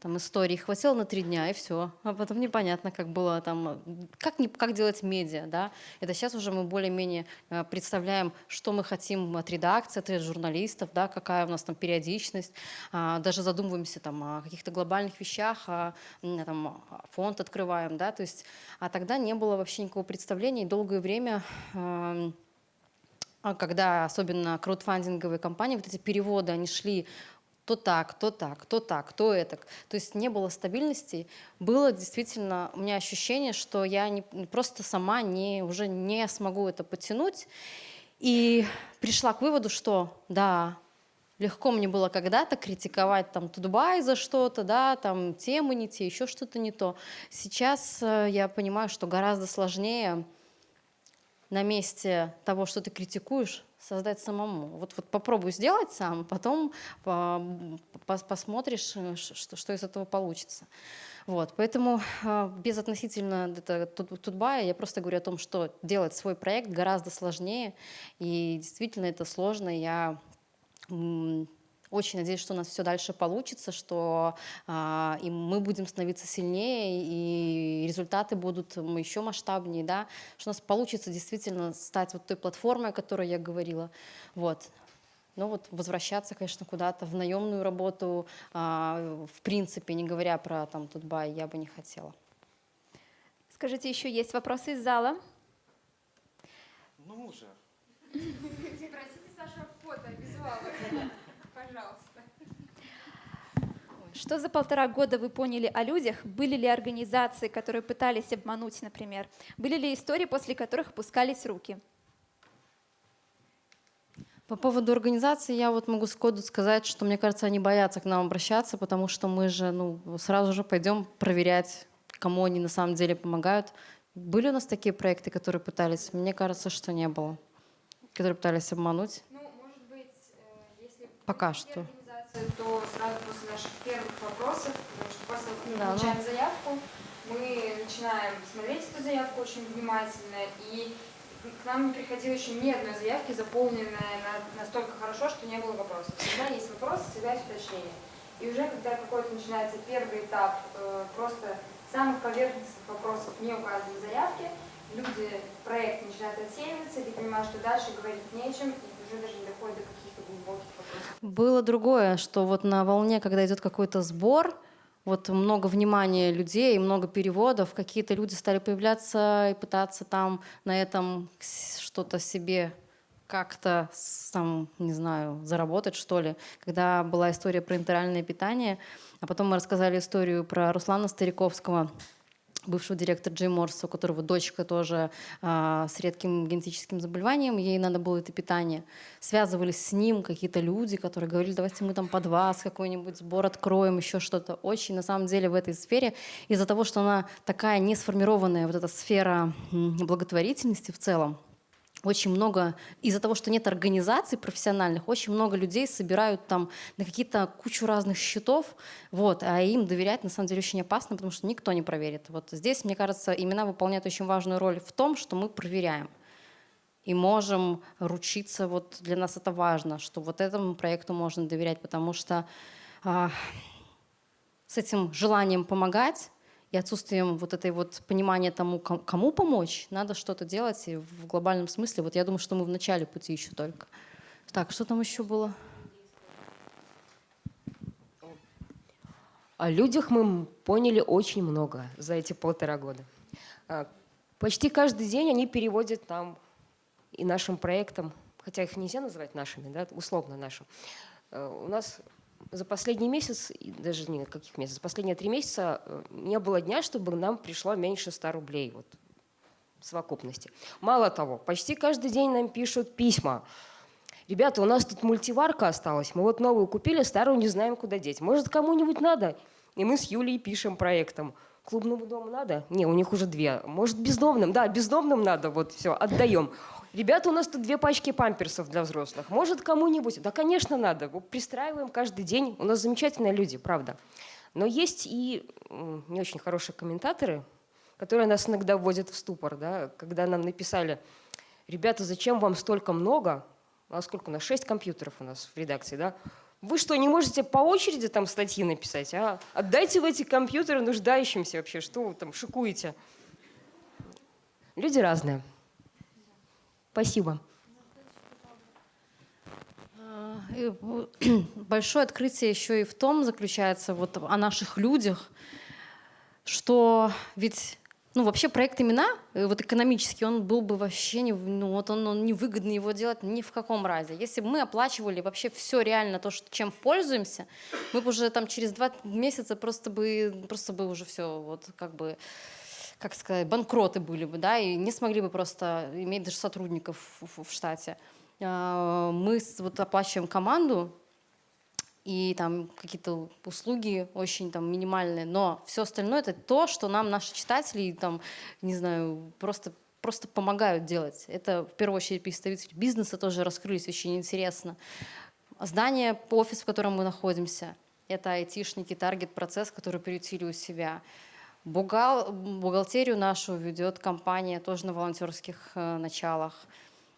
там истории. Хватило на три дня и все, а потом непонятно, как было там, как, не, как делать медиа, да. Это сейчас уже мы более-менее э, представляем, что мы хотим от редакции, от журналистов, да, какая у нас там периодичность, а, даже задумываемся там о каких-то глобальных вещах, а, там фонд открываем, да, то есть, а тогда не было вообще никакого представления, и долгое время эм, а когда особенно краудфандинговые компании, вот эти переводы, они шли то так, то так, то так, то это. То есть не было стабильности. Было действительно у меня ощущение, что я не, просто сама не, уже не смогу это потянуть. И пришла к выводу, что да, легко мне было когда-то критиковать там Дубай за что-то, да, там темы не те, еще что-то не то. Сейчас э, я понимаю, что гораздо сложнее на месте того, что ты критикуешь, создать самому. Вот, вот попробуй сделать сам, потом по, по, посмотришь, э, что, что из этого получится. Вот, поэтому э, без относительно это, тут, Тутбая я просто говорю о том, что делать свой проект гораздо сложнее, и действительно это сложно. Я очень надеюсь, что у нас все дальше получится, что а, и мы будем становиться сильнее, и результаты будут еще масштабнее, да, что у нас получится действительно стать вот той платформой, о которой я говорила. Вот. Но вот возвращаться, конечно, куда-то в наемную работу, а, в принципе, не говоря про там Тутбай, я бы не хотела. Скажите, еще есть вопросы из зала? Ну уже. Просите Сашу фото, визуалы. Пожалуйста. Что за полтора года вы поняли о людях? Были ли организации, которые пытались обмануть, например? Были ли истории, после которых опускались руки? По поводу организации я вот могу сходу сказать, что мне кажется, они боятся к нам обращаться, потому что мы же ну, сразу же пойдем проверять, кому они на самом деле помогают. Были у нас такие проекты, которые пытались? Мне кажется, что не было. Которые пытались обмануть. Пока что. То сразу после наших первых вопросов, потому что после мы да, получаем ну... заявку, мы начинаем смотреть эту заявку очень внимательно, и к нам не приходило еще ни одной заявки, заполненной настолько хорошо, что не было вопросов. Всегда есть вопросы, всегда есть уточнения. И уже когда какой-то начинается первый этап э, просто самых поверхностных вопросов не указаны в заявке, люди, проект начинает отсеиваться, и ты понимаешь, что дальше говорить нечем, и уже даже не доходит до вопросов. Было другое, что вот на волне, когда идет какой-то сбор, вот много внимания людей, много переводов, какие-то люди стали появляться и пытаться там на этом что-то себе как-то, там, не знаю, заработать, что ли. Когда была история про интеральное питание, а потом мы рассказали историю про Руслана Стариковского, бывшего директора Джей Морса, у которого дочка тоже а, с редким генетическим заболеванием, ей надо было это питание. Связывались с ним какие-то люди, которые говорили, давайте мы там под вас какой-нибудь сбор откроем, еще что-то. Очень, на самом деле, в этой сфере, из-за того, что она такая не сформированная, вот эта сфера благотворительности в целом, очень много, из-за того, что нет организаций профессиональных, очень много людей собирают там на какие-то кучу разных счетов, вот, а им доверять на самом деле очень опасно, потому что никто не проверит. Вот здесь, мне кажется, имена выполняют очень важную роль в том, что мы проверяем и можем ручиться, вот для нас это важно, что вот этому проекту можно доверять, потому что а, с этим желанием помогать и отсутствием вот этой вот понимания тому, кому помочь, надо что-то делать и в глобальном смысле. Вот я думаю, что мы в начале пути еще только. Так, что там еще было? О людях мы поняли очень много за эти полтора года. А, почти каждый день они переводят нам и нашим проектам, хотя их нельзя называть нашими, да, условно нашим. А, у нас за последний месяц, даже не каких месяцев, за последние три месяца э, не было дня, чтобы нам пришло меньше 100 рублей вот, в совокупности. Мало того, почти каждый день нам пишут письма. Ребята, у нас тут мультиварка осталась, мы вот новую купили, старую не знаем, куда деть. Может, кому-нибудь надо? И мы с Юлей пишем проектом. Клубному дому надо? Не, у них уже две. Может, бездомным? Да, бездомным надо, вот все, отдаем. Ребята, у нас тут две пачки памперсов для взрослых. Может, кому-нибудь? Да, конечно, надо. Пристраиваем каждый день. У нас замечательные люди, правда. Но есть и не очень хорошие комментаторы, которые нас иногда вводят в ступор, да, когда нам написали, ребята, зачем вам столько много? А сколько у нас? Шесть компьютеров у нас в редакции, да? Вы что, не можете по очереди там статьи написать? А? Отдайте в эти компьютеры нуждающимся вообще. Что вы там шикуете? Люди разные. Спасибо. А, большое открытие еще и в том заключается вот о наших людях, что ведь ну, вообще проект имена, э, вот экономически, он был бы вообще не, ну, вот он, он невыгодно его делать ни в каком разе. Если бы мы оплачивали вообще все реально то, что, чем пользуемся, мы бы уже там через два месяца просто бы, просто бы уже все вот как бы как сказать, банкроты были бы, да, и не смогли бы просто иметь даже сотрудников в, в штате. А, мы вот оплачиваем команду, и там какие-то услуги очень там минимальные, но все остальное это то, что нам наши читатели там, не знаю, просто просто помогают делать. Это в первую очередь представители бизнеса тоже раскрылись очень интересно. Здание, офис, в котором мы находимся, это айтишники, таргет-процесс, который приютили у себя. Бухгал, бухгалтерию нашу ведет компания тоже на волонтерских э, началах.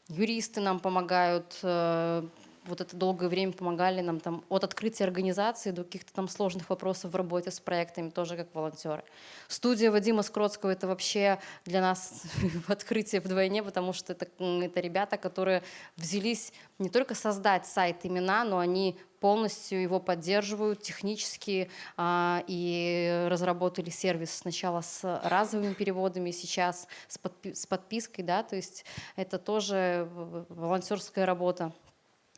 Юристы нам помогают, э, вот это долгое время помогали нам там от открытия организации до каких-то там сложных вопросов в работе с проектами, тоже как волонтеры. Студия Вадима Скротского — это вообще для нас открытие вдвойне, потому что это, это ребята, которые взялись не только создать сайт имена, но они полностью его поддерживают технически а, и разработали сервис сначала с разовыми переводами, сейчас с, подпи с подпиской, да, то есть это тоже волонтерская работа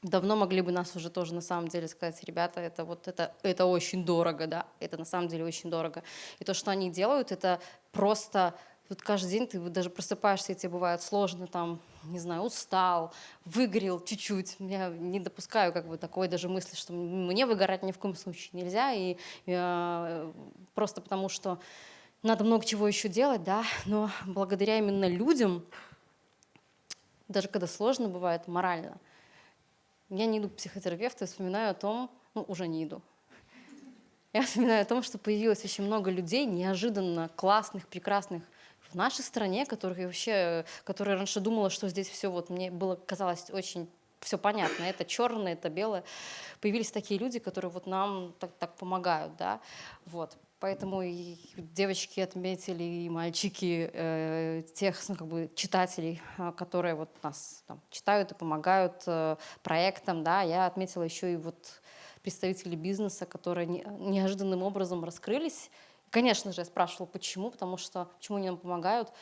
давно могли бы нас уже тоже на самом деле сказать, ребята, это вот это, это очень дорого, да, это на самом деле очень дорого. И то, что они делают, это просто вот каждый день ты даже просыпаешься, и тебе бывает сложно, там, не знаю, устал, выгорел чуть-чуть. Я не допускаю как бы такой даже мысли, что мне выгорать ни в коем случае нельзя, и, э, просто потому что надо много чего еще делать, да, но благодаря именно людям, даже когда сложно бывает морально – я не иду к психотерапевту и вспоминаю о том, ну, уже не иду. Я вспоминаю о том, что появилось очень много людей, неожиданно классных, прекрасных в нашей стране, которых я вообще, которые раньше думала, что здесь все вот мне было казалось очень все понятно, это черное, это белое. Появились такие люди, которые вот нам так, так помогают, да, вот. Поэтому и девочки отметили, и мальчики, э, тех ну, как бы, читателей, а, которые вот нас там, читают и помогают э, проектам. Да, я отметила еще и вот представителей бизнеса, которые не, неожиданным образом раскрылись. Конечно же, я спрашивала, почему, потому что почему они нам помогают.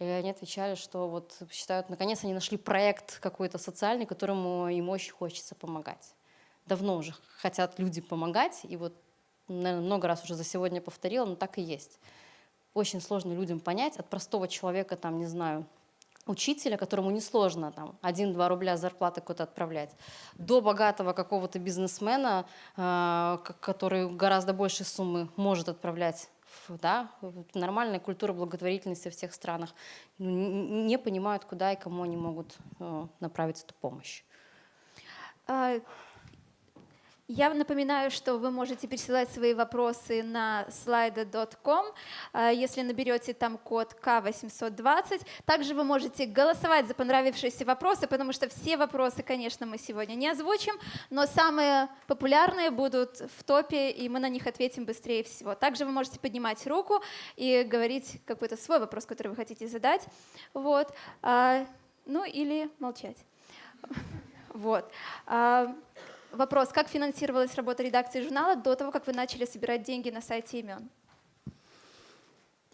И они отвечали, что вот считают, наконец они нашли проект какой-то социальный, которому им очень хочется помогать. Давно уже хотят люди помогать, и вот наверное, много раз уже за сегодня повторила, но так и есть. Очень сложно людям понять от простого человека, там, не знаю, учителя, которому несложно там 1-2 рубля зарплаты куда-то отправлять, до богатого какого-то бизнесмена, э, который гораздо больше суммы может отправлять да, нормальная культура благотворительности в всех странах, ну, не понимают, куда и кому они могут э, направить эту помощь. А, я напоминаю, что вы можете присылать свои вопросы на slido.com, э, если наберете там код К820. Также вы можете голосовать за понравившиеся вопросы, потому что все вопросы, конечно, мы сегодня не озвучим, но самые популярные будут в топе, и мы на них ответим быстрее всего. Также вы можете поднимать руку и говорить какой-то свой вопрос, который вы хотите задать. Вот. А, ну или молчать. Вот. А, Вопрос, как финансировалась работа редакции журнала до того, как вы начали собирать деньги на сайте имен?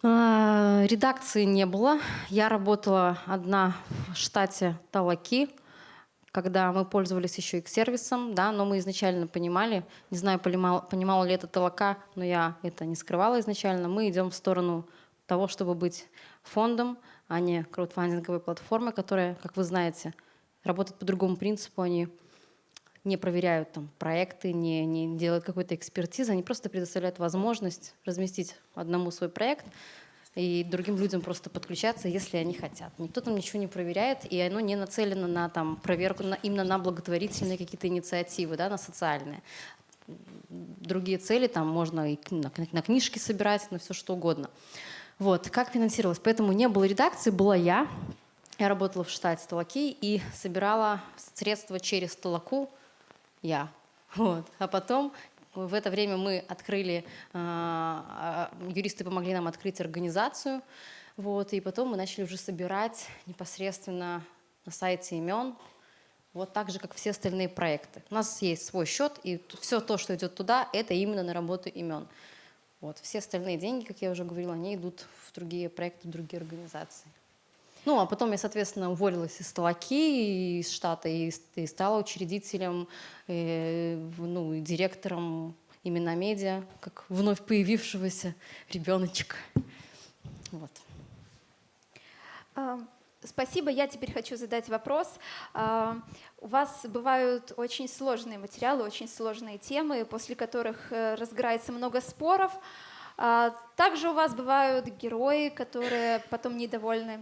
А, редакции не было. Я работала одна в штате Талаки, когда мы пользовались еще их сервисом, да, но мы изначально понимали, не знаю, понимала, понимала ли это Талака, но я это не скрывала изначально, мы идем в сторону того, чтобы быть фондом, а не краудфандинговой платформой, которая, как вы знаете, работает по другому принципу, они не проверяют там проекты, не, не делают какой-то экспертизы, они просто предоставляют возможность разместить одному свой проект и другим людям просто подключаться, если они хотят. Никто там ничего не проверяет, и оно не нацелено на там, проверку на, именно на благотворительные какие-то инициативы, да, на социальные. Другие цели там можно и на, на книжки собирать, на все что угодно. Вот, как финансировалось? Поэтому не было редакции, была я. Я работала в штате Талаки и собирала средства через Талаку я. Вот. А потом в это время мы открыли, а, а, юристы помогли нам открыть организацию, вот, и потом мы начали уже собирать непосредственно на сайте имен, вот так же, как все остальные проекты. У нас есть свой счет, и все то, что идет туда, это именно на работу имен. Вот. Все остальные деньги, как я уже говорила, они идут в другие проекты, в другие организации. Ну, а потом я, соответственно, уволилась из Талаки, из штата, и, и стала учредителем, э, ну, и директором именно медиа, как вновь появившегося ребеночка. Вот. А, спасибо. Я теперь хочу задать вопрос. А, у вас бывают очень сложные материалы, очень сложные темы, после которых э, разгорается много споров. А, также у вас бывают герои, которые потом недовольны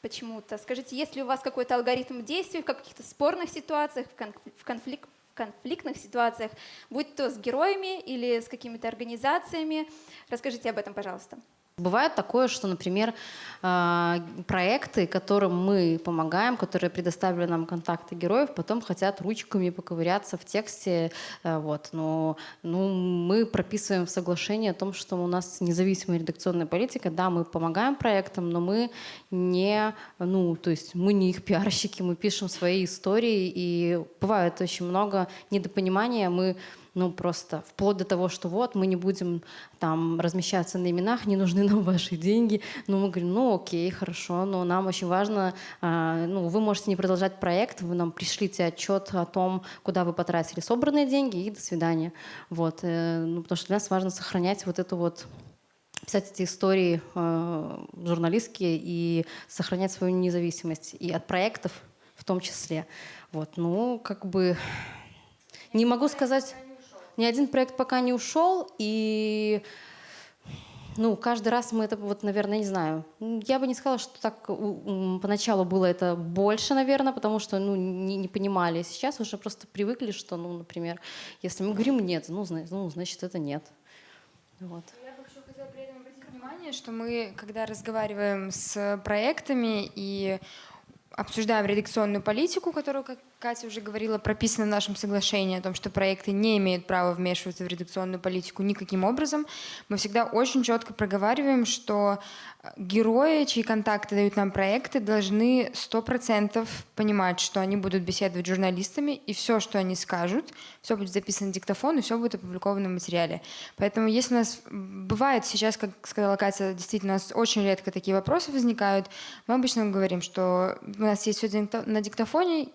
почему-то. Скажите, есть ли у вас какой-то алгоритм действий в каких-то спорных ситуациях, в, конф- в конфлик- в конфликтных ситуациях, будь то с героями или с какими-то организациями? Расскажите об этом, пожалуйста. Бывает такое, что, например, э, проекты, которым мы помогаем, которые предоставили нам контакты героев, потом хотят ручками поковыряться в тексте. э, Вот. Но ну, мы прописываем в соглашении о том, что у нас независимая редакционная политика. Да, мы помогаем проектам, но мы не, ну, то есть мы не их пиарщики, мы пишем свои истории, и бывает очень много недопонимания. Мы ну, просто вплоть до того, что вот, мы не будем там размещаться на именах, не нужны нам ваши деньги. Ну, мы говорим, ну, окей, хорошо, но нам очень важно, а, ну, вы можете не продолжать проект, вы нам пришлите отчет о том, куда вы потратили собранные деньги, и до свидания. Вот, э, ну, потому что для нас важно сохранять вот эту вот писать эти истории э, журналистские и сохранять свою независимость и от проектов в том числе. Вот, ну, как бы не могу сказать, ни один проект пока не ушел, и ну, каждый раз мы это, вот, наверное, не знаю. Я бы не сказала, что так поначалу было это больше, наверное, потому что ну, не, не понимали. Сейчас уже просто привыкли, что, ну, например, если мы говорим нет, ну, зна- ну значит, это нет. Вот. Внимание, что мы, когда разговариваем с проектами и обсуждаем редакционную политику, которую, как Катя уже говорила, прописана в нашем соглашении о том, что проекты не имеют права вмешиваться в редакционную политику никаким образом, мы всегда очень четко проговариваем, что э, герои, чьи контакты дают нам проекты, должны 100% понимать, что они будут беседовать с журналистами, и все, что они скажут, все будет записано на диктофон, и все будет опубликовано в материале. Поэтому если у нас бывает сейчас, как сказала Катя, действительно, у нас очень редко такие вопросы возникают, мы обычно говорим, что у нас есть все на диктофоне,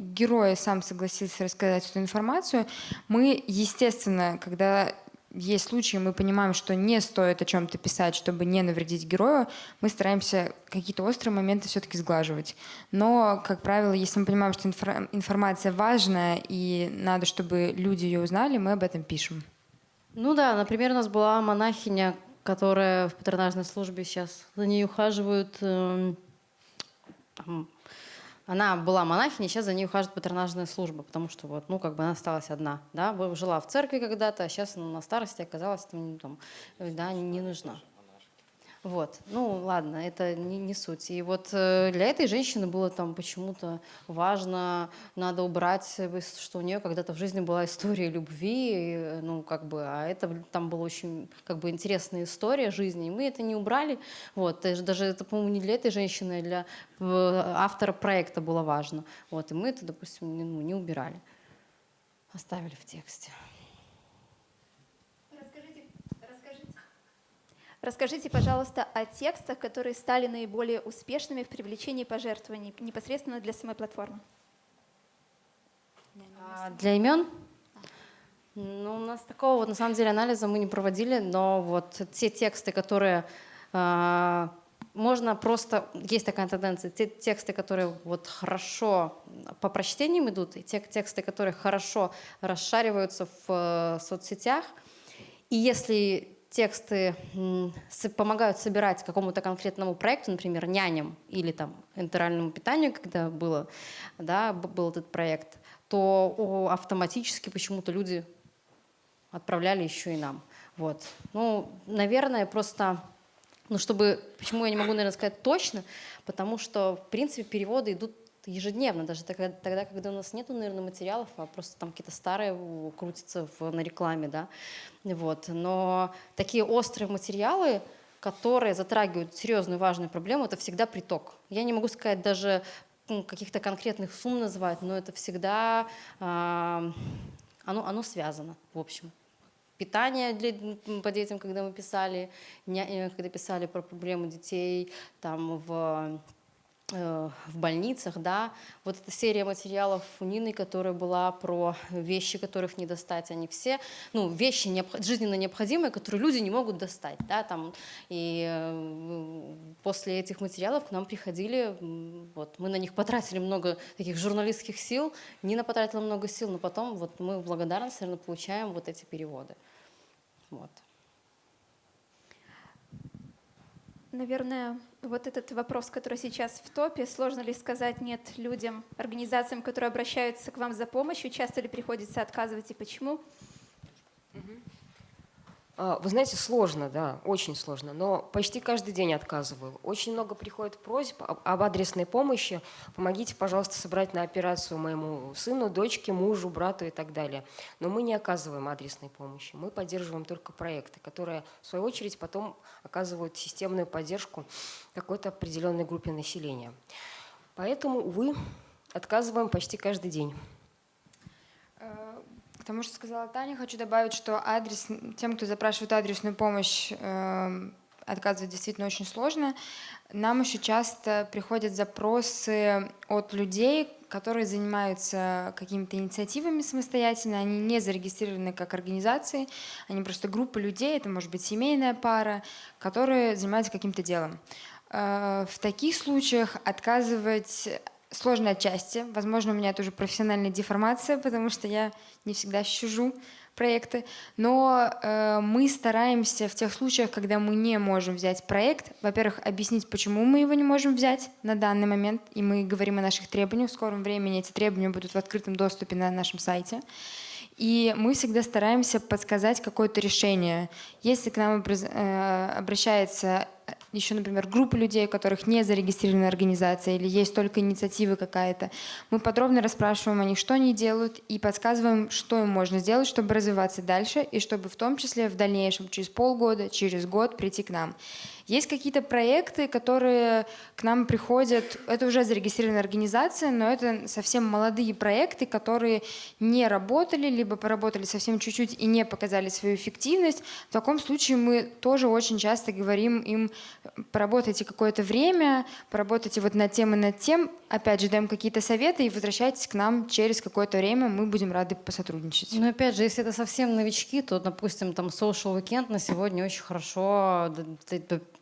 сам согласился рассказать эту информацию. Мы, естественно, когда есть случаи, мы понимаем, что не стоит о чем-то писать, чтобы не навредить герою, мы стараемся какие-то острые моменты все-таки сглаживать. Но, как правило, если мы понимаем, что информация важная и надо, чтобы люди ее узнали, мы об этом пишем. Ну да, например, у нас была монахиня, которая в патронажной службе сейчас за ней ухаживают. эм, Она была монахиней, сейчас за ней ухаживает патронажная служба, потому что вот, ну, как бы она осталась одна, да, жила в церкви когда-то, а сейчас ну, на старости оказалась там, ну, там, э, да, не нужна. Вот, ну ладно, это не, не суть. И вот э, для этой женщины было там почему-то важно, надо убрать, э, что у нее когда-то в жизни была история любви, и, э, ну как бы, а это там была очень как бы интересная история жизни, и мы это не убрали. Вот, даже, это, по-моему, не для этой женщины, а для автора проекта было важно. Вот, и мы это, допустим, не, ну, не убирали, оставили в тексте. Расскажите, расскажите. Расскажите, пожалуйста, о текстах, которые стали наиболее успешными в привлечении пожертвований непосредственно для самой платформы. А для имен? Ну, у нас такого вот, на самом деле анализа мы не проводили, но вот те тексты, которые а, можно просто, есть такая тенденция, те тексты, которые вот хорошо по прочтениям идут, и те тексты, которые хорошо расшариваются в э, соцсетях, и если тексты помогают собирать какому-то конкретному проекту, например, няням или там интеральному питанию, когда было, да, был этот проект, то автоматически почему-то люди отправляли еще и нам. Вот. Ну, наверное, просто, ну, чтобы, почему я не могу, наверное, сказать точно, потому что, в принципе, переводы идут ежедневно, даже тогда, тогда, когда у нас нету, наверное, материалов, а просто там какие-то старые крутятся в, на рекламе, да, вот. Но такие острые материалы, которые затрагивают серьезную важную проблему, это всегда приток. Я не могу сказать даже м, каких-то конкретных сумм называть, но это всегда а, оно, оно связано, в общем. Питание для, по детям, когда мы писали, э, когда писали про проблемы детей там в э, в больницах, да, вот эта серия материалов у Нины, которая была про вещи, которых не достать, они все, ну, вещи необх- жизненно необходимые, которые люди не могут достать, да, там, и э, после этих материалов к нам приходили, вот, мы на них потратили много таких журналистских сил, Нина потратила много сил, но потом вот мы в благодарность, наверное, получаем вот эти переводы, вот. Наверное, вот этот вопрос, который сейчас в топе, сложно ли сказать нет людям, организациям, которые обращаются к вам за помощью, часто ли приходится отказывать и почему? А, Вы знаете, сложно, да, очень сложно, но почти каждый день отказываю. Очень много приходит просьб об адресной помощи. Помогите, пожалуйста, собрать на операцию моему сыну, дочке, мужу, брату и так далее. Но мы не оказываем адресной помощи. Мы поддерживаем только проекты, которые, в свою очередь, потом оказывают системную поддержку какой-то определенной группе населения. Поэтому, увы, отказываем почти каждый день. Э, К тому, что сказала Таня, хочу добавить, что адрес, тем, кто запрашивает адресную помощь, э, отказывать действительно очень сложно. Нам еще часто приходят запросы от людей, которые занимаются какими-то инициативами самостоятельно, они не зарегистрированы как организации, они просто группа людей, это может быть семейная пара, которые занимаются каким-то делом. Э, В таких случаях отказывать сложно отчасти. Возможно, у меня это уже профессиональная деформация, потому что я не всегда щужу проекты. Но э, мы стараемся в тех случаях, когда мы не можем взять проект, во-первых, объяснить, почему мы его не можем взять на данный момент, и мы говорим о наших требованиях. В скором времени эти требования будут в открытом доступе на нашем сайте. И мы всегда стараемся подсказать какое-то решение. Если к нам э, обращается еще, например, группа людей, у которых не зарегистрирована организация или есть только инициатива какая-то, мы подробно расспрашиваем о них, что они делают, и подсказываем, что им можно сделать, чтобы развиваться дальше, и чтобы в том числе в дальнейшем, через полгода, через год прийти к нам. Есть какие-то проекты, которые к нам приходят, это уже зарегистрированная организация, но это совсем молодые проекты, которые не работали, либо поработали совсем чуть-чуть и не показали свою эффективность. В таком случае мы тоже очень часто говорим им, поработайте какое-то время, поработайте вот над тем и над тем, опять же, даем какие-то советы и возвращайтесь к нам через какое-то время, мы будем рады посотрудничать. Но опять же, если это совсем новички, то, допустим, там social weekend на сегодня очень хорошо,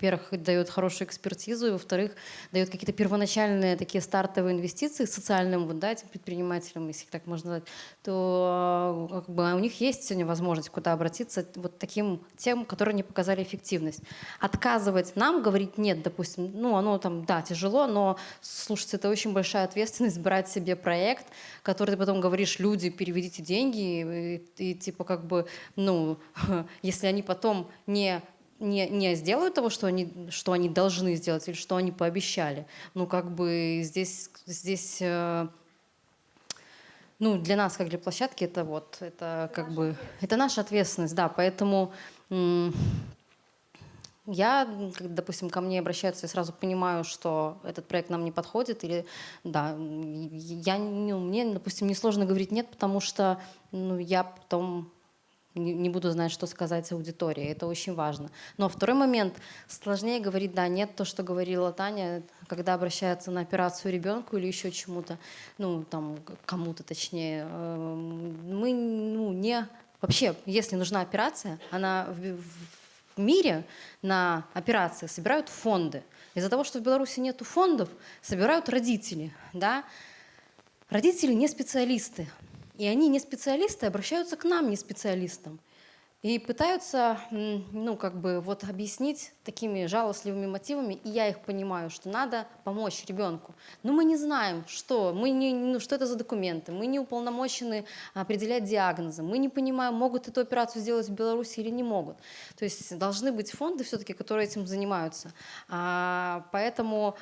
во-первых, дает хорошую экспертизу, и, во-вторых, дает какие-то первоначальные такие стартовые инвестиции социальным вот, да, этим предпринимателям, если так можно назвать, то э, как бы, у них есть сегодня возможность куда обратиться вот таким тем, которые не показали эффективность. Отказывать нам, говорить нет, допустим, ну оно там, да, тяжело, но слушайте, это очень большая ответственность брать себе проект, который ты потом говоришь, люди, переведите деньги, и, и типа как бы, ну, если они потом не не, не сделают того, что они, что они должны сделать или что они пообещали. Ну, как бы здесь, здесь э, ну, для нас, как для площадки, это вот, это как бы, это наша ответственность, да, поэтому я, допустим, ко мне обращаются, я сразу понимаю, что этот проект нам не подходит, или, да, я, ну, мне, допустим, несложно говорить нет, потому что, ну, я потом не, буду знать, что сказать аудитории. Это очень важно. Но второй момент. Сложнее говорить «да», «нет», то, что говорила Таня, когда обращаются на операцию ребенку или еще чему-то, ну, там, кому-то точнее. эм, Мы, ну, не... Вообще, если нужна операция, она в, в мире на операции собирают фонды. Из-за того, что в Беларуси нет фондов, собирают родители, да, Родители не специалисты, и они не специалисты обращаются к нам, не специалистам. И пытаются, ну, как бы, вот объяснить такими жалостливыми мотивами, и я их понимаю, что надо помочь ребенку. Но мы не знаем, что, мы не, ну, что это за документы, мы не уполномочены определять диагнозы, мы не понимаем, могут эту операцию сделать в Беларуси или не могут. То есть должны быть фонды все-таки, которые этим занимаются. А, поэтому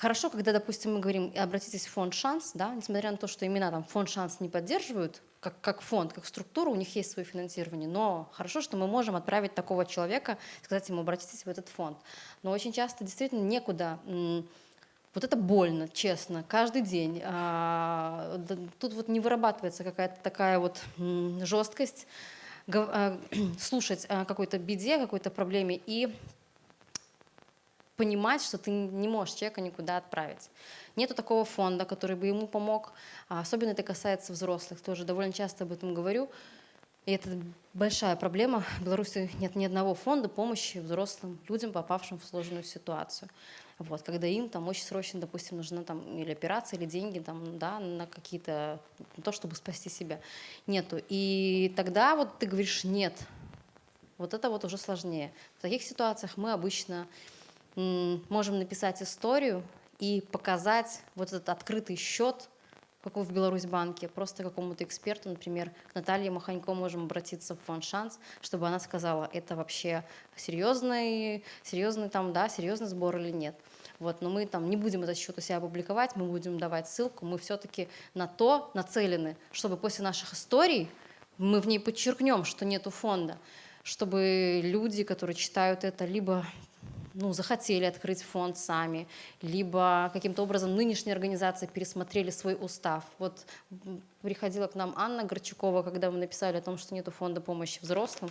Хорошо, когда, допустим, мы говорим, обратитесь в фонд «Шанс», да, несмотря на то, что имена там фонд «Шанс» не поддерживают, как, как фонд, как структура, у них есть свое финансирование, но хорошо, что мы можем отправить такого человека, сказать ему, обратитесь в этот фонд. Но очень часто действительно некуда вот это больно, честно, каждый день. А, Тут вот не вырабатывается какая-то такая вот жесткость а, слушать о какой-то беде, какой-то проблеме и понимать, что ты не можешь человека никуда отправить. Нету такого фонда, который бы ему помог. А особенно это касается взрослых. Тоже довольно часто об этом говорю. И это большая проблема. В Беларуси нет ни одного фонда помощи взрослым людям, попавшим в сложную ситуацию. Вот, когда им там очень срочно, допустим, нужна там или операция, или деньги там, да, на какие-то, на то, чтобы спасти себя. Нету. И тогда вот ты говоришь «нет», Вот это вот уже сложнее. В таких ситуациях мы обычно можем написать историю и показать вот этот открытый счет, как в Беларусьбанке, просто какому-то эксперту, например, к Наталье Маханько можем обратиться в фонд «Шанс», чтобы она сказала, это вообще серьезный, серьезный там, да, серьезный сбор или нет. Вот, но мы там не будем этот счет у себя публиковать, мы будем давать ссылку, мы все-таки на то нацелены, чтобы после наших историй мы в ней подчеркнем, что нету фонда, чтобы люди, которые читают это, либо ну, захотели открыть фонд сами, либо каким-то образом нынешние организации пересмотрели свой устав. Вот приходила к нам Анна Горчакова, когда мы написали о том, что нету фонда помощи взрослым,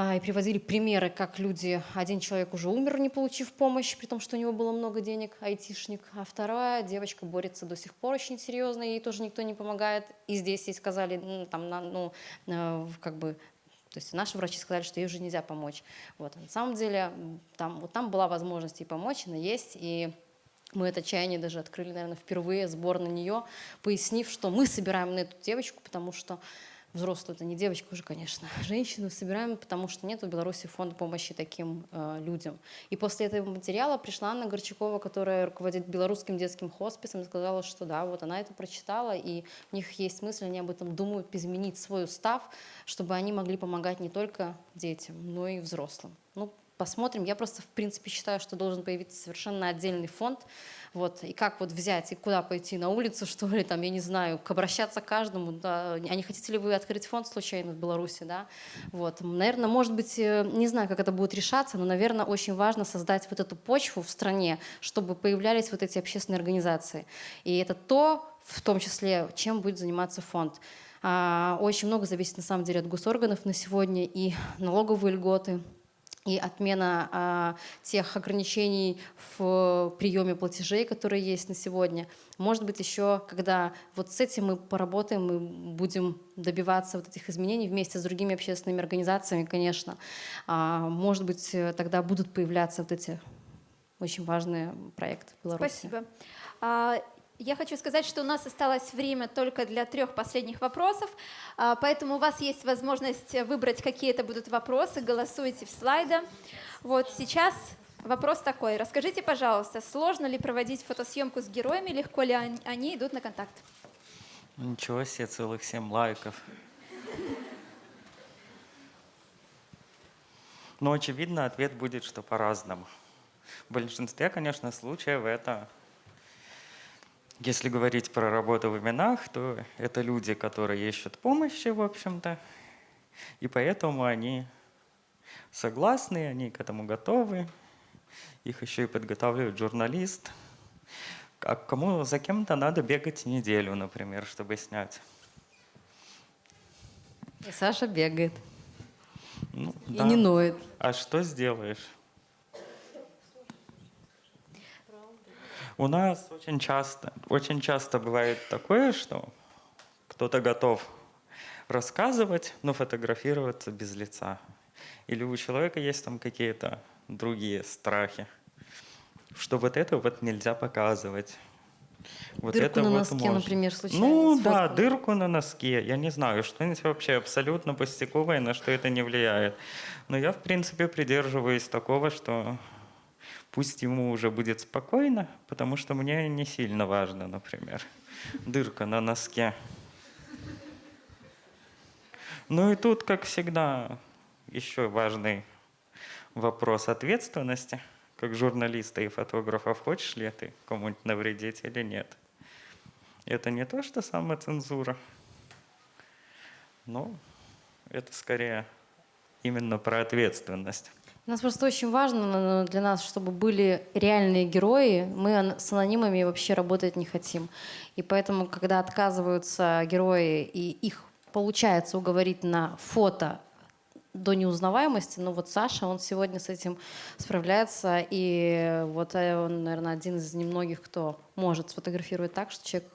а, и приводили примеры, как люди, один человек уже умер, не получив помощь, при том, что у него было много денег, айтишник, а вторая девочка борется до сих пор очень серьезно, ей тоже никто не помогает. И здесь ей сказали, ну, там, на- ну, э, как бы то есть наши врачи сказали, что ей уже нельзя помочь. Вот. а На самом деле там, вот там была возможность ей помочь, она есть, и мы это чаяние даже открыли, наверное, впервые, сбор на нее, пояснив, что мы собираем на эту девочку, потому что взрослую, это не девочка уже, конечно, женщину собираем, потому что нет в Беларуси фонда помощи таким э, людям. И после этого материала пришла Анна Горчакова, которая руководит белорусским детским хосписом, и сказала, что да, вот она это прочитала, и у них есть мысль, они об этом думают, изменить свой устав, чтобы они могли помогать не только детям, но и взрослым. Ну, посмотрим. Я просто, в принципе, считаю, что должен появиться совершенно отдельный фонд. Вот, и как вот взять, и куда пойти, на улицу, что ли, там, я не знаю, к обращаться к каждому, да, а не хотите ли вы открыть фонд случайно в Беларуси, да, вот, наверное, может быть, э, не знаю, как это будет решаться, но, наверное, очень важно создать вот эту почву в стране, чтобы появлялись вот эти общественные организации, и это то, в том числе, чем будет заниматься фонд. А, Очень много зависит, на самом деле, от госорганов на сегодня, и налоговые льготы, и отмена а, тех ограничений в приеме платежей, которые есть на сегодня. Может быть, еще, когда вот с этим мы поработаем, мы будем добиваться вот этих изменений вместе с другими общественными организациями, конечно. А, может быть, э, тогда будут появляться вот эти очень важные проекты в Беларуси. Спасибо. Я хочу сказать, что у нас осталось время только для трех последних вопросов, а, поэтому у вас есть возможность выбрать, какие это будут вопросы, голосуйте в слайда. Вот сейчас вопрос такой. Расскажите, пожалуйста, сложно ли проводить фотосъемку с героями, легко ли они- идут на контакт? Ничего себе, целых семь лайков. Но очевидно, ответ будет, что по-разному. В большинстве, конечно, случаев это, если говорить про работу в именах, то это люди, которые ищут помощи, в общем-то, и поэтому они согласны, они к этому готовы. Их еще и подготавливает журналист. А кому за кем-то надо бегать неделю, например, чтобы снять. И Саша бегает Ну, и да. не ноет. А что сделаешь? У нас очень часто, очень часто бывает такое, что кто-то готов рассказывать, но фотографироваться без лица. Или у человека есть там какие-то другие страхи, что вот это вот нельзя показывать. Вот Дырку это на вот носке, можно. например, случайно Ну да, сфоткал. дырку на носке. Я не знаю, что-нибудь вообще абсолютно пустяковое, на что это не влияет. Но я, в принципе, придерживаюсь такого, что пусть ему уже будет спокойно, потому что мне не сильно важно, например, дырка на носке. Ну и тут, как всегда, еще важный вопрос ответственности. Как журналиста и фотографа, хочешь ли ты кому-нибудь навредить или нет? Это не то, что самоцензура, но это скорее именно про ответственность. У нас просто очень важно для нас, чтобы были реальные герои. Мы с анонимами вообще работать не хотим. И поэтому, когда отказываются герои, и их получается уговорить на фото до неузнаваемости, ну вот Саша, он сегодня с этим справляется, и вот э, он, наверное, один из немногих, кто может сфотографировать так, что человек,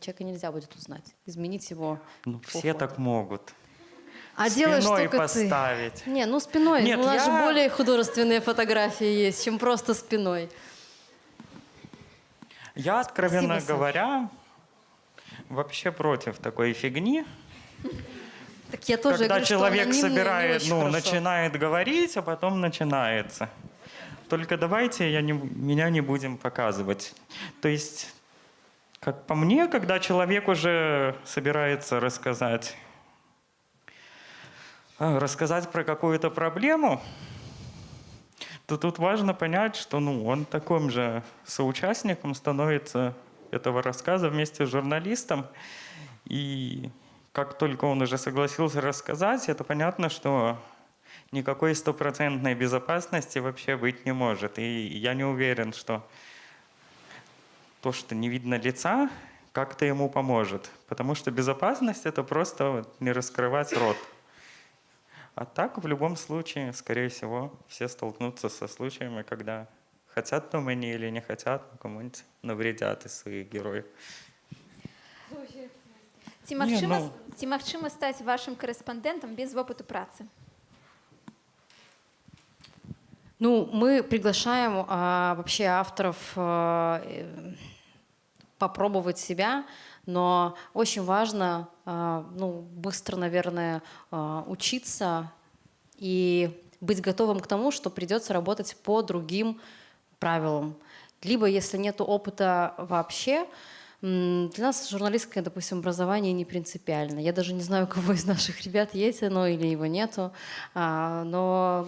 человека нельзя будет узнать, изменить его. Ну, все фото. так могут. А делаешь Спиной только ты. поставить. Не, ну спиной. Нет, у нас же я- более художественные фотографии есть, чем просто спиной. Я, откровенно Спасибо, говоря, вообще против такой фигни. Так я тоже когда говорю, что человек собирает, ну, хорошо. начинает говорить, а потом начинается. Только давайте я не, меня не будем показывать. То есть, как по мне, когда человек уже собирается рассказать, рассказать про какую-то проблему, то тут важно понять, что ну, он таким же соучастником становится этого рассказа вместе с журналистом. И как только он уже согласился рассказать, это понятно, что никакой стопроцентной безопасности вообще быть не может. И я не уверен, что то, что не видно лица, как-то ему поможет. Потому что безопасность — это просто не раскрывать рот. А так, в любом случае, скорее всего, все столкнутся со случаями, когда хотят там они или не хотят, но кому-нибудь навредят из своих героев. Ці Ні, магчыма, ну. ці магчыма стаць вашым корэспандэнтам без вопыту працы? Ну, мы приглашаем а, вообще авторов а, э, попробовать себя, но очень важно а, ну, быстро, наверное, а, учиться и быть готовым к тому, что придется работать по другим правилам. Либо, если нет опыта вообще, для нас журналистское, допустим, образование не принципиально. Я даже не знаю, у кого из наших ребят есть оно или его нету. А, Но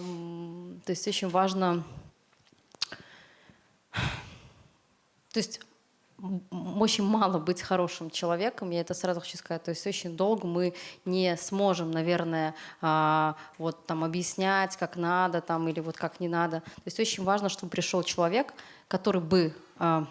то есть очень важно то есть очень мало быть хорошим человеком, я это сразу хочу сказать. То есть очень долго мы не сможем, наверное, а, вот там объяснять, как надо там или вот как не надо. То есть очень важно, чтобы пришел человек, который бы а,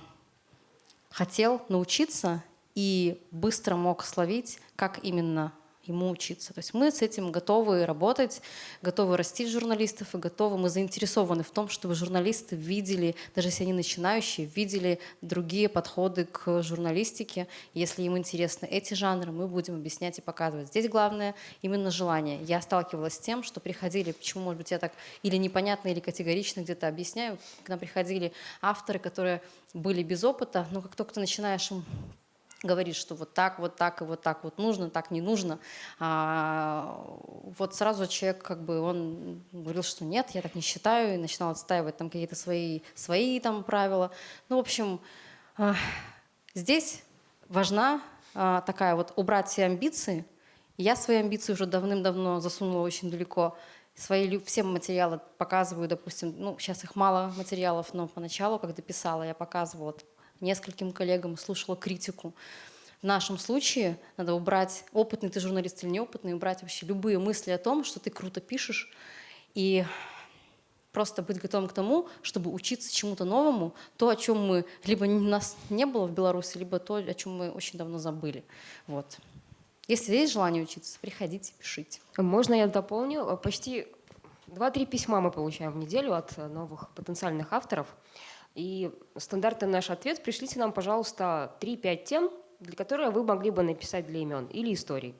хотел научиться и быстро мог словить, как именно ему учиться. То есть мы с этим готовы работать, готовы растить журналистов и готовы, мы заинтересованы в том, чтобы журналисты видели, даже если они начинающие, видели другие подходы к журналистике. Если им интересны эти жанры, мы будем объяснять и показывать. Здесь главное именно желание. Я сталкивалась с тем, что приходили, почему, может быть, я так или непонятно, или категорично где-то объясняю, к нам приходили авторы, которые были без опыта, но как только ты начинаешь им говорит, что вот так, вот так и вот так вот нужно, так не нужно. А, вот сразу человек как бы он говорил, что нет, я так не считаю, и начинал отстаивать там какие-то свои, свои там правила. Ну, в общем, а, здесь важна а, такая вот убрать все амбиции. Я свои амбиции уже давным-давно засунула очень далеко. Свои все материалы показываю, допустим, ну, сейчас их мало материалов, но поначалу, когда писала, я показывала нескольким коллегам, слушала критику. В нашем случае надо убрать, опытный ты журналист или неопытный, убрать вообще любые мысли о том, что ты круто пишешь, и просто быть готовым к тому, чтобы учиться чему-то новому, то, о чем мы, либо нас не было в Беларуси, либо то, о чем мы очень давно забыли. Вот. Если есть желание учиться, приходите, пишите. Можно я дополню? Почти 2-3 письма мы получаем в неделю от новых потенциальных авторов. И стандартный наш ответ – пришлите нам, пожалуйста, 3-5 тем, для которых вы могли бы написать для имен или историй.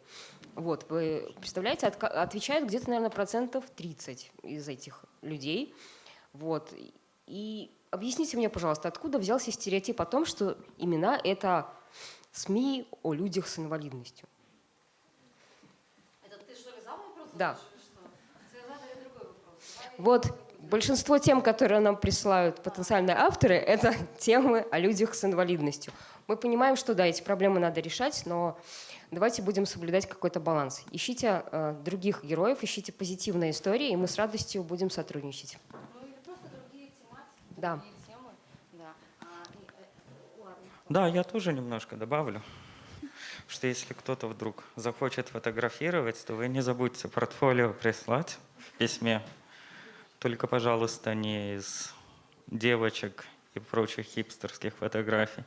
Вот, вы представляете, отка- отвечает где-то, наверное, процентов 30 из этих людей. Вот. И объясните мне, пожалуйста, откуда взялся стереотип о том, что имена – это СМИ о людях с инвалидностью? Да. Вот большинство тем, которые нам присылают потенциальные авторы, это темы о людях с инвалидностью. Мы понимаем, что да, эти проблемы надо решать, но давайте будем соблюдать какой-то баланс. Ищите э, других героев, ищите позитивные истории, и мы с радостью будем сотрудничать. Да. Да, я тоже немножко добавлю, что если кто-то вдруг захочет фотографировать, то вы не забудьте портфолио прислать в письме. Только, пожалуйста, не из девочек и прочих хипстерских фотографий.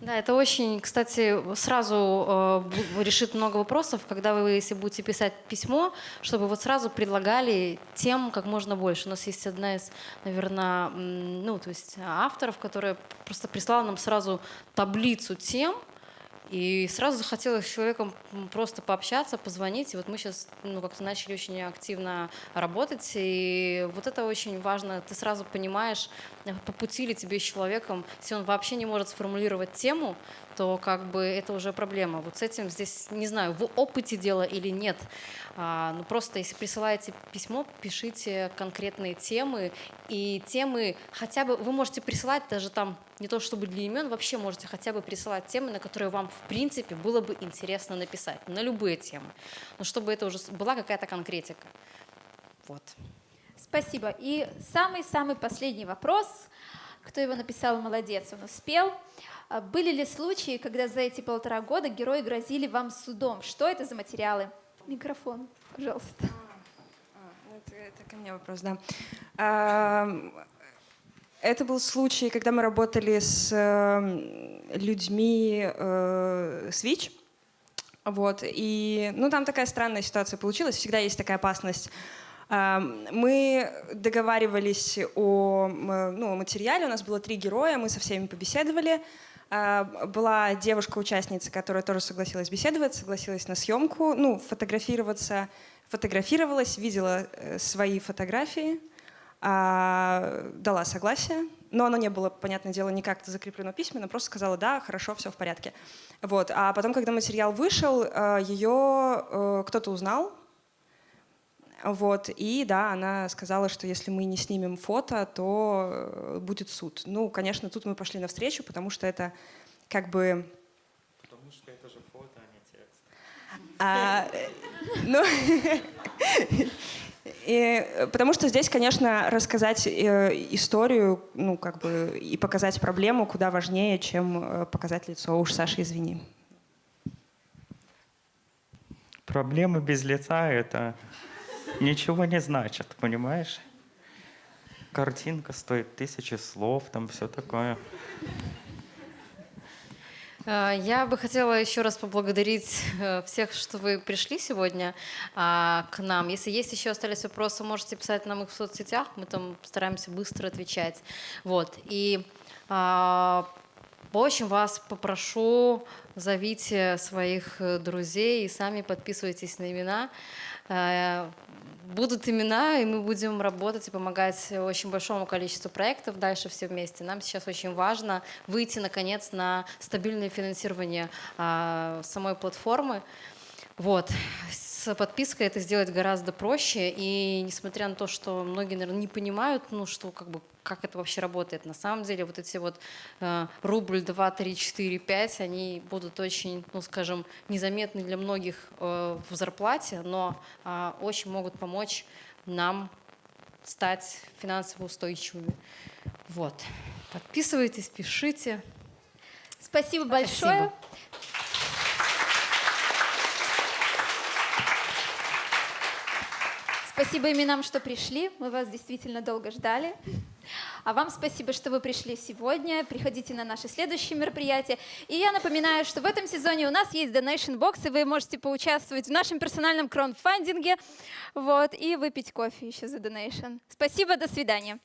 Да, это очень, кстати, сразу э, решит много вопросов, когда вы, если будете писать письмо, чтобы вот сразу предлагали тем как можно больше. У нас есть одна из, наверное, ну, то есть авторов, которая просто прислала нам сразу таблицу тем, и сразу захотелось с человеком просто пообщаться, позвонить. И вот мы сейчас ну, как-то начали очень активно работать. И вот это очень важно. Ты сразу понимаешь, э, по пути ли тебе с человеком, если он вообще не может сформулировать тему, то как бы это уже проблема. Вот с этим здесь, не знаю, в опыте дело или нет. А, ну просто если присылаете письмо, пишите конкретные темы. И темы хотя бы, вы можете присылать даже там, не то чтобы для имен, вообще можете хотя бы присылать темы, на которые вам в принципе было бы интересно написать. На любые темы. Но чтобы это уже была какая-то конкретика. Вот. Спасибо. И самый-самый последний вопрос. Кто его написал, молодец, он успел. А Были ли случаи, когда за эти полтора года герои грозили вам судом? Что это за материалы? Микрофон, пожалуйста. Ну, Это, это ко мне вопрос, да. Это был случай, когда мы работали с эм, людьми э, с ВИЧ. Вот, и, ну, там такая странная ситуация получилась, всегда есть такая опасность. Ам, Мы договаривались о м, ну, о материале, у нас было три героя, мы со всеми побеседовали. А, Была девушка-участница, которая тоже согласилась беседовать, согласилась на съемку, ну, фотографироваться, фотографировалась, видела э, свои фотографии, а, дала согласие, но оно не было, понятное дело, никак закреплено письменно, просто сказала, да, хорошо, все в порядке. Вот. А потом, когда материал вышел, э, ее э, кто-то узнал, вот, и да, она сказала, что если мы не снимем фото, то э, будет суд. Ну, конечно, тут мы пошли навстречу, потому что это как бы... Потому что это же фото, а не текст. а, э, ну, и, э, потому что здесь, конечно, рассказать э, историю, ну, как бы, и показать проблему куда важнее, чем э, показать лицо. Уж, Саша, извини. Проблемы без лица — это ничего не значит, понимаешь? Картинка стоит тысячи слов, там все такое. Э, Я бы хотела еще раз поблагодарить э, всех, что вы пришли сегодня а, к нам. Если есть еще остались вопросы, можете писать нам их в соцсетях, мы там стараемся быстро отвечать. Вот. И а, очень вас попрошу, зовите своих э, друзей и сами подписывайтесь на имена. Э, Будут имена, и мы будем работать и помогать очень большому количеству проектов дальше все вместе. Нам сейчас очень важно выйти, наконец, на стабильное финансирование а, самой платформы. Вот. С подпиской это сделать гораздо проще, и несмотря на то, что многие, наверное, не понимают, ну, что как бы как это вообще работает. На самом деле вот эти вот э, рубль, два, три, четыре, пять, они будут очень, ну, скажем, незаметны для многих э, в зарплате, но э, очень могут помочь нам стать финансово устойчивыми. Вот. Подписывайтесь, пишите. Спасибо большое. Спасибо именам, что пришли. Мы вас действительно долго ждали. А вам спасибо, что вы пришли сегодня. Приходите на наши следующие мероприятия. И я напоминаю, что в этом сезоне у нас есть Donation Box, и вы можете поучаствовать в нашем персональном краудфандинге вот, и выпить кофе еще за Donation. Спасибо, до свидания.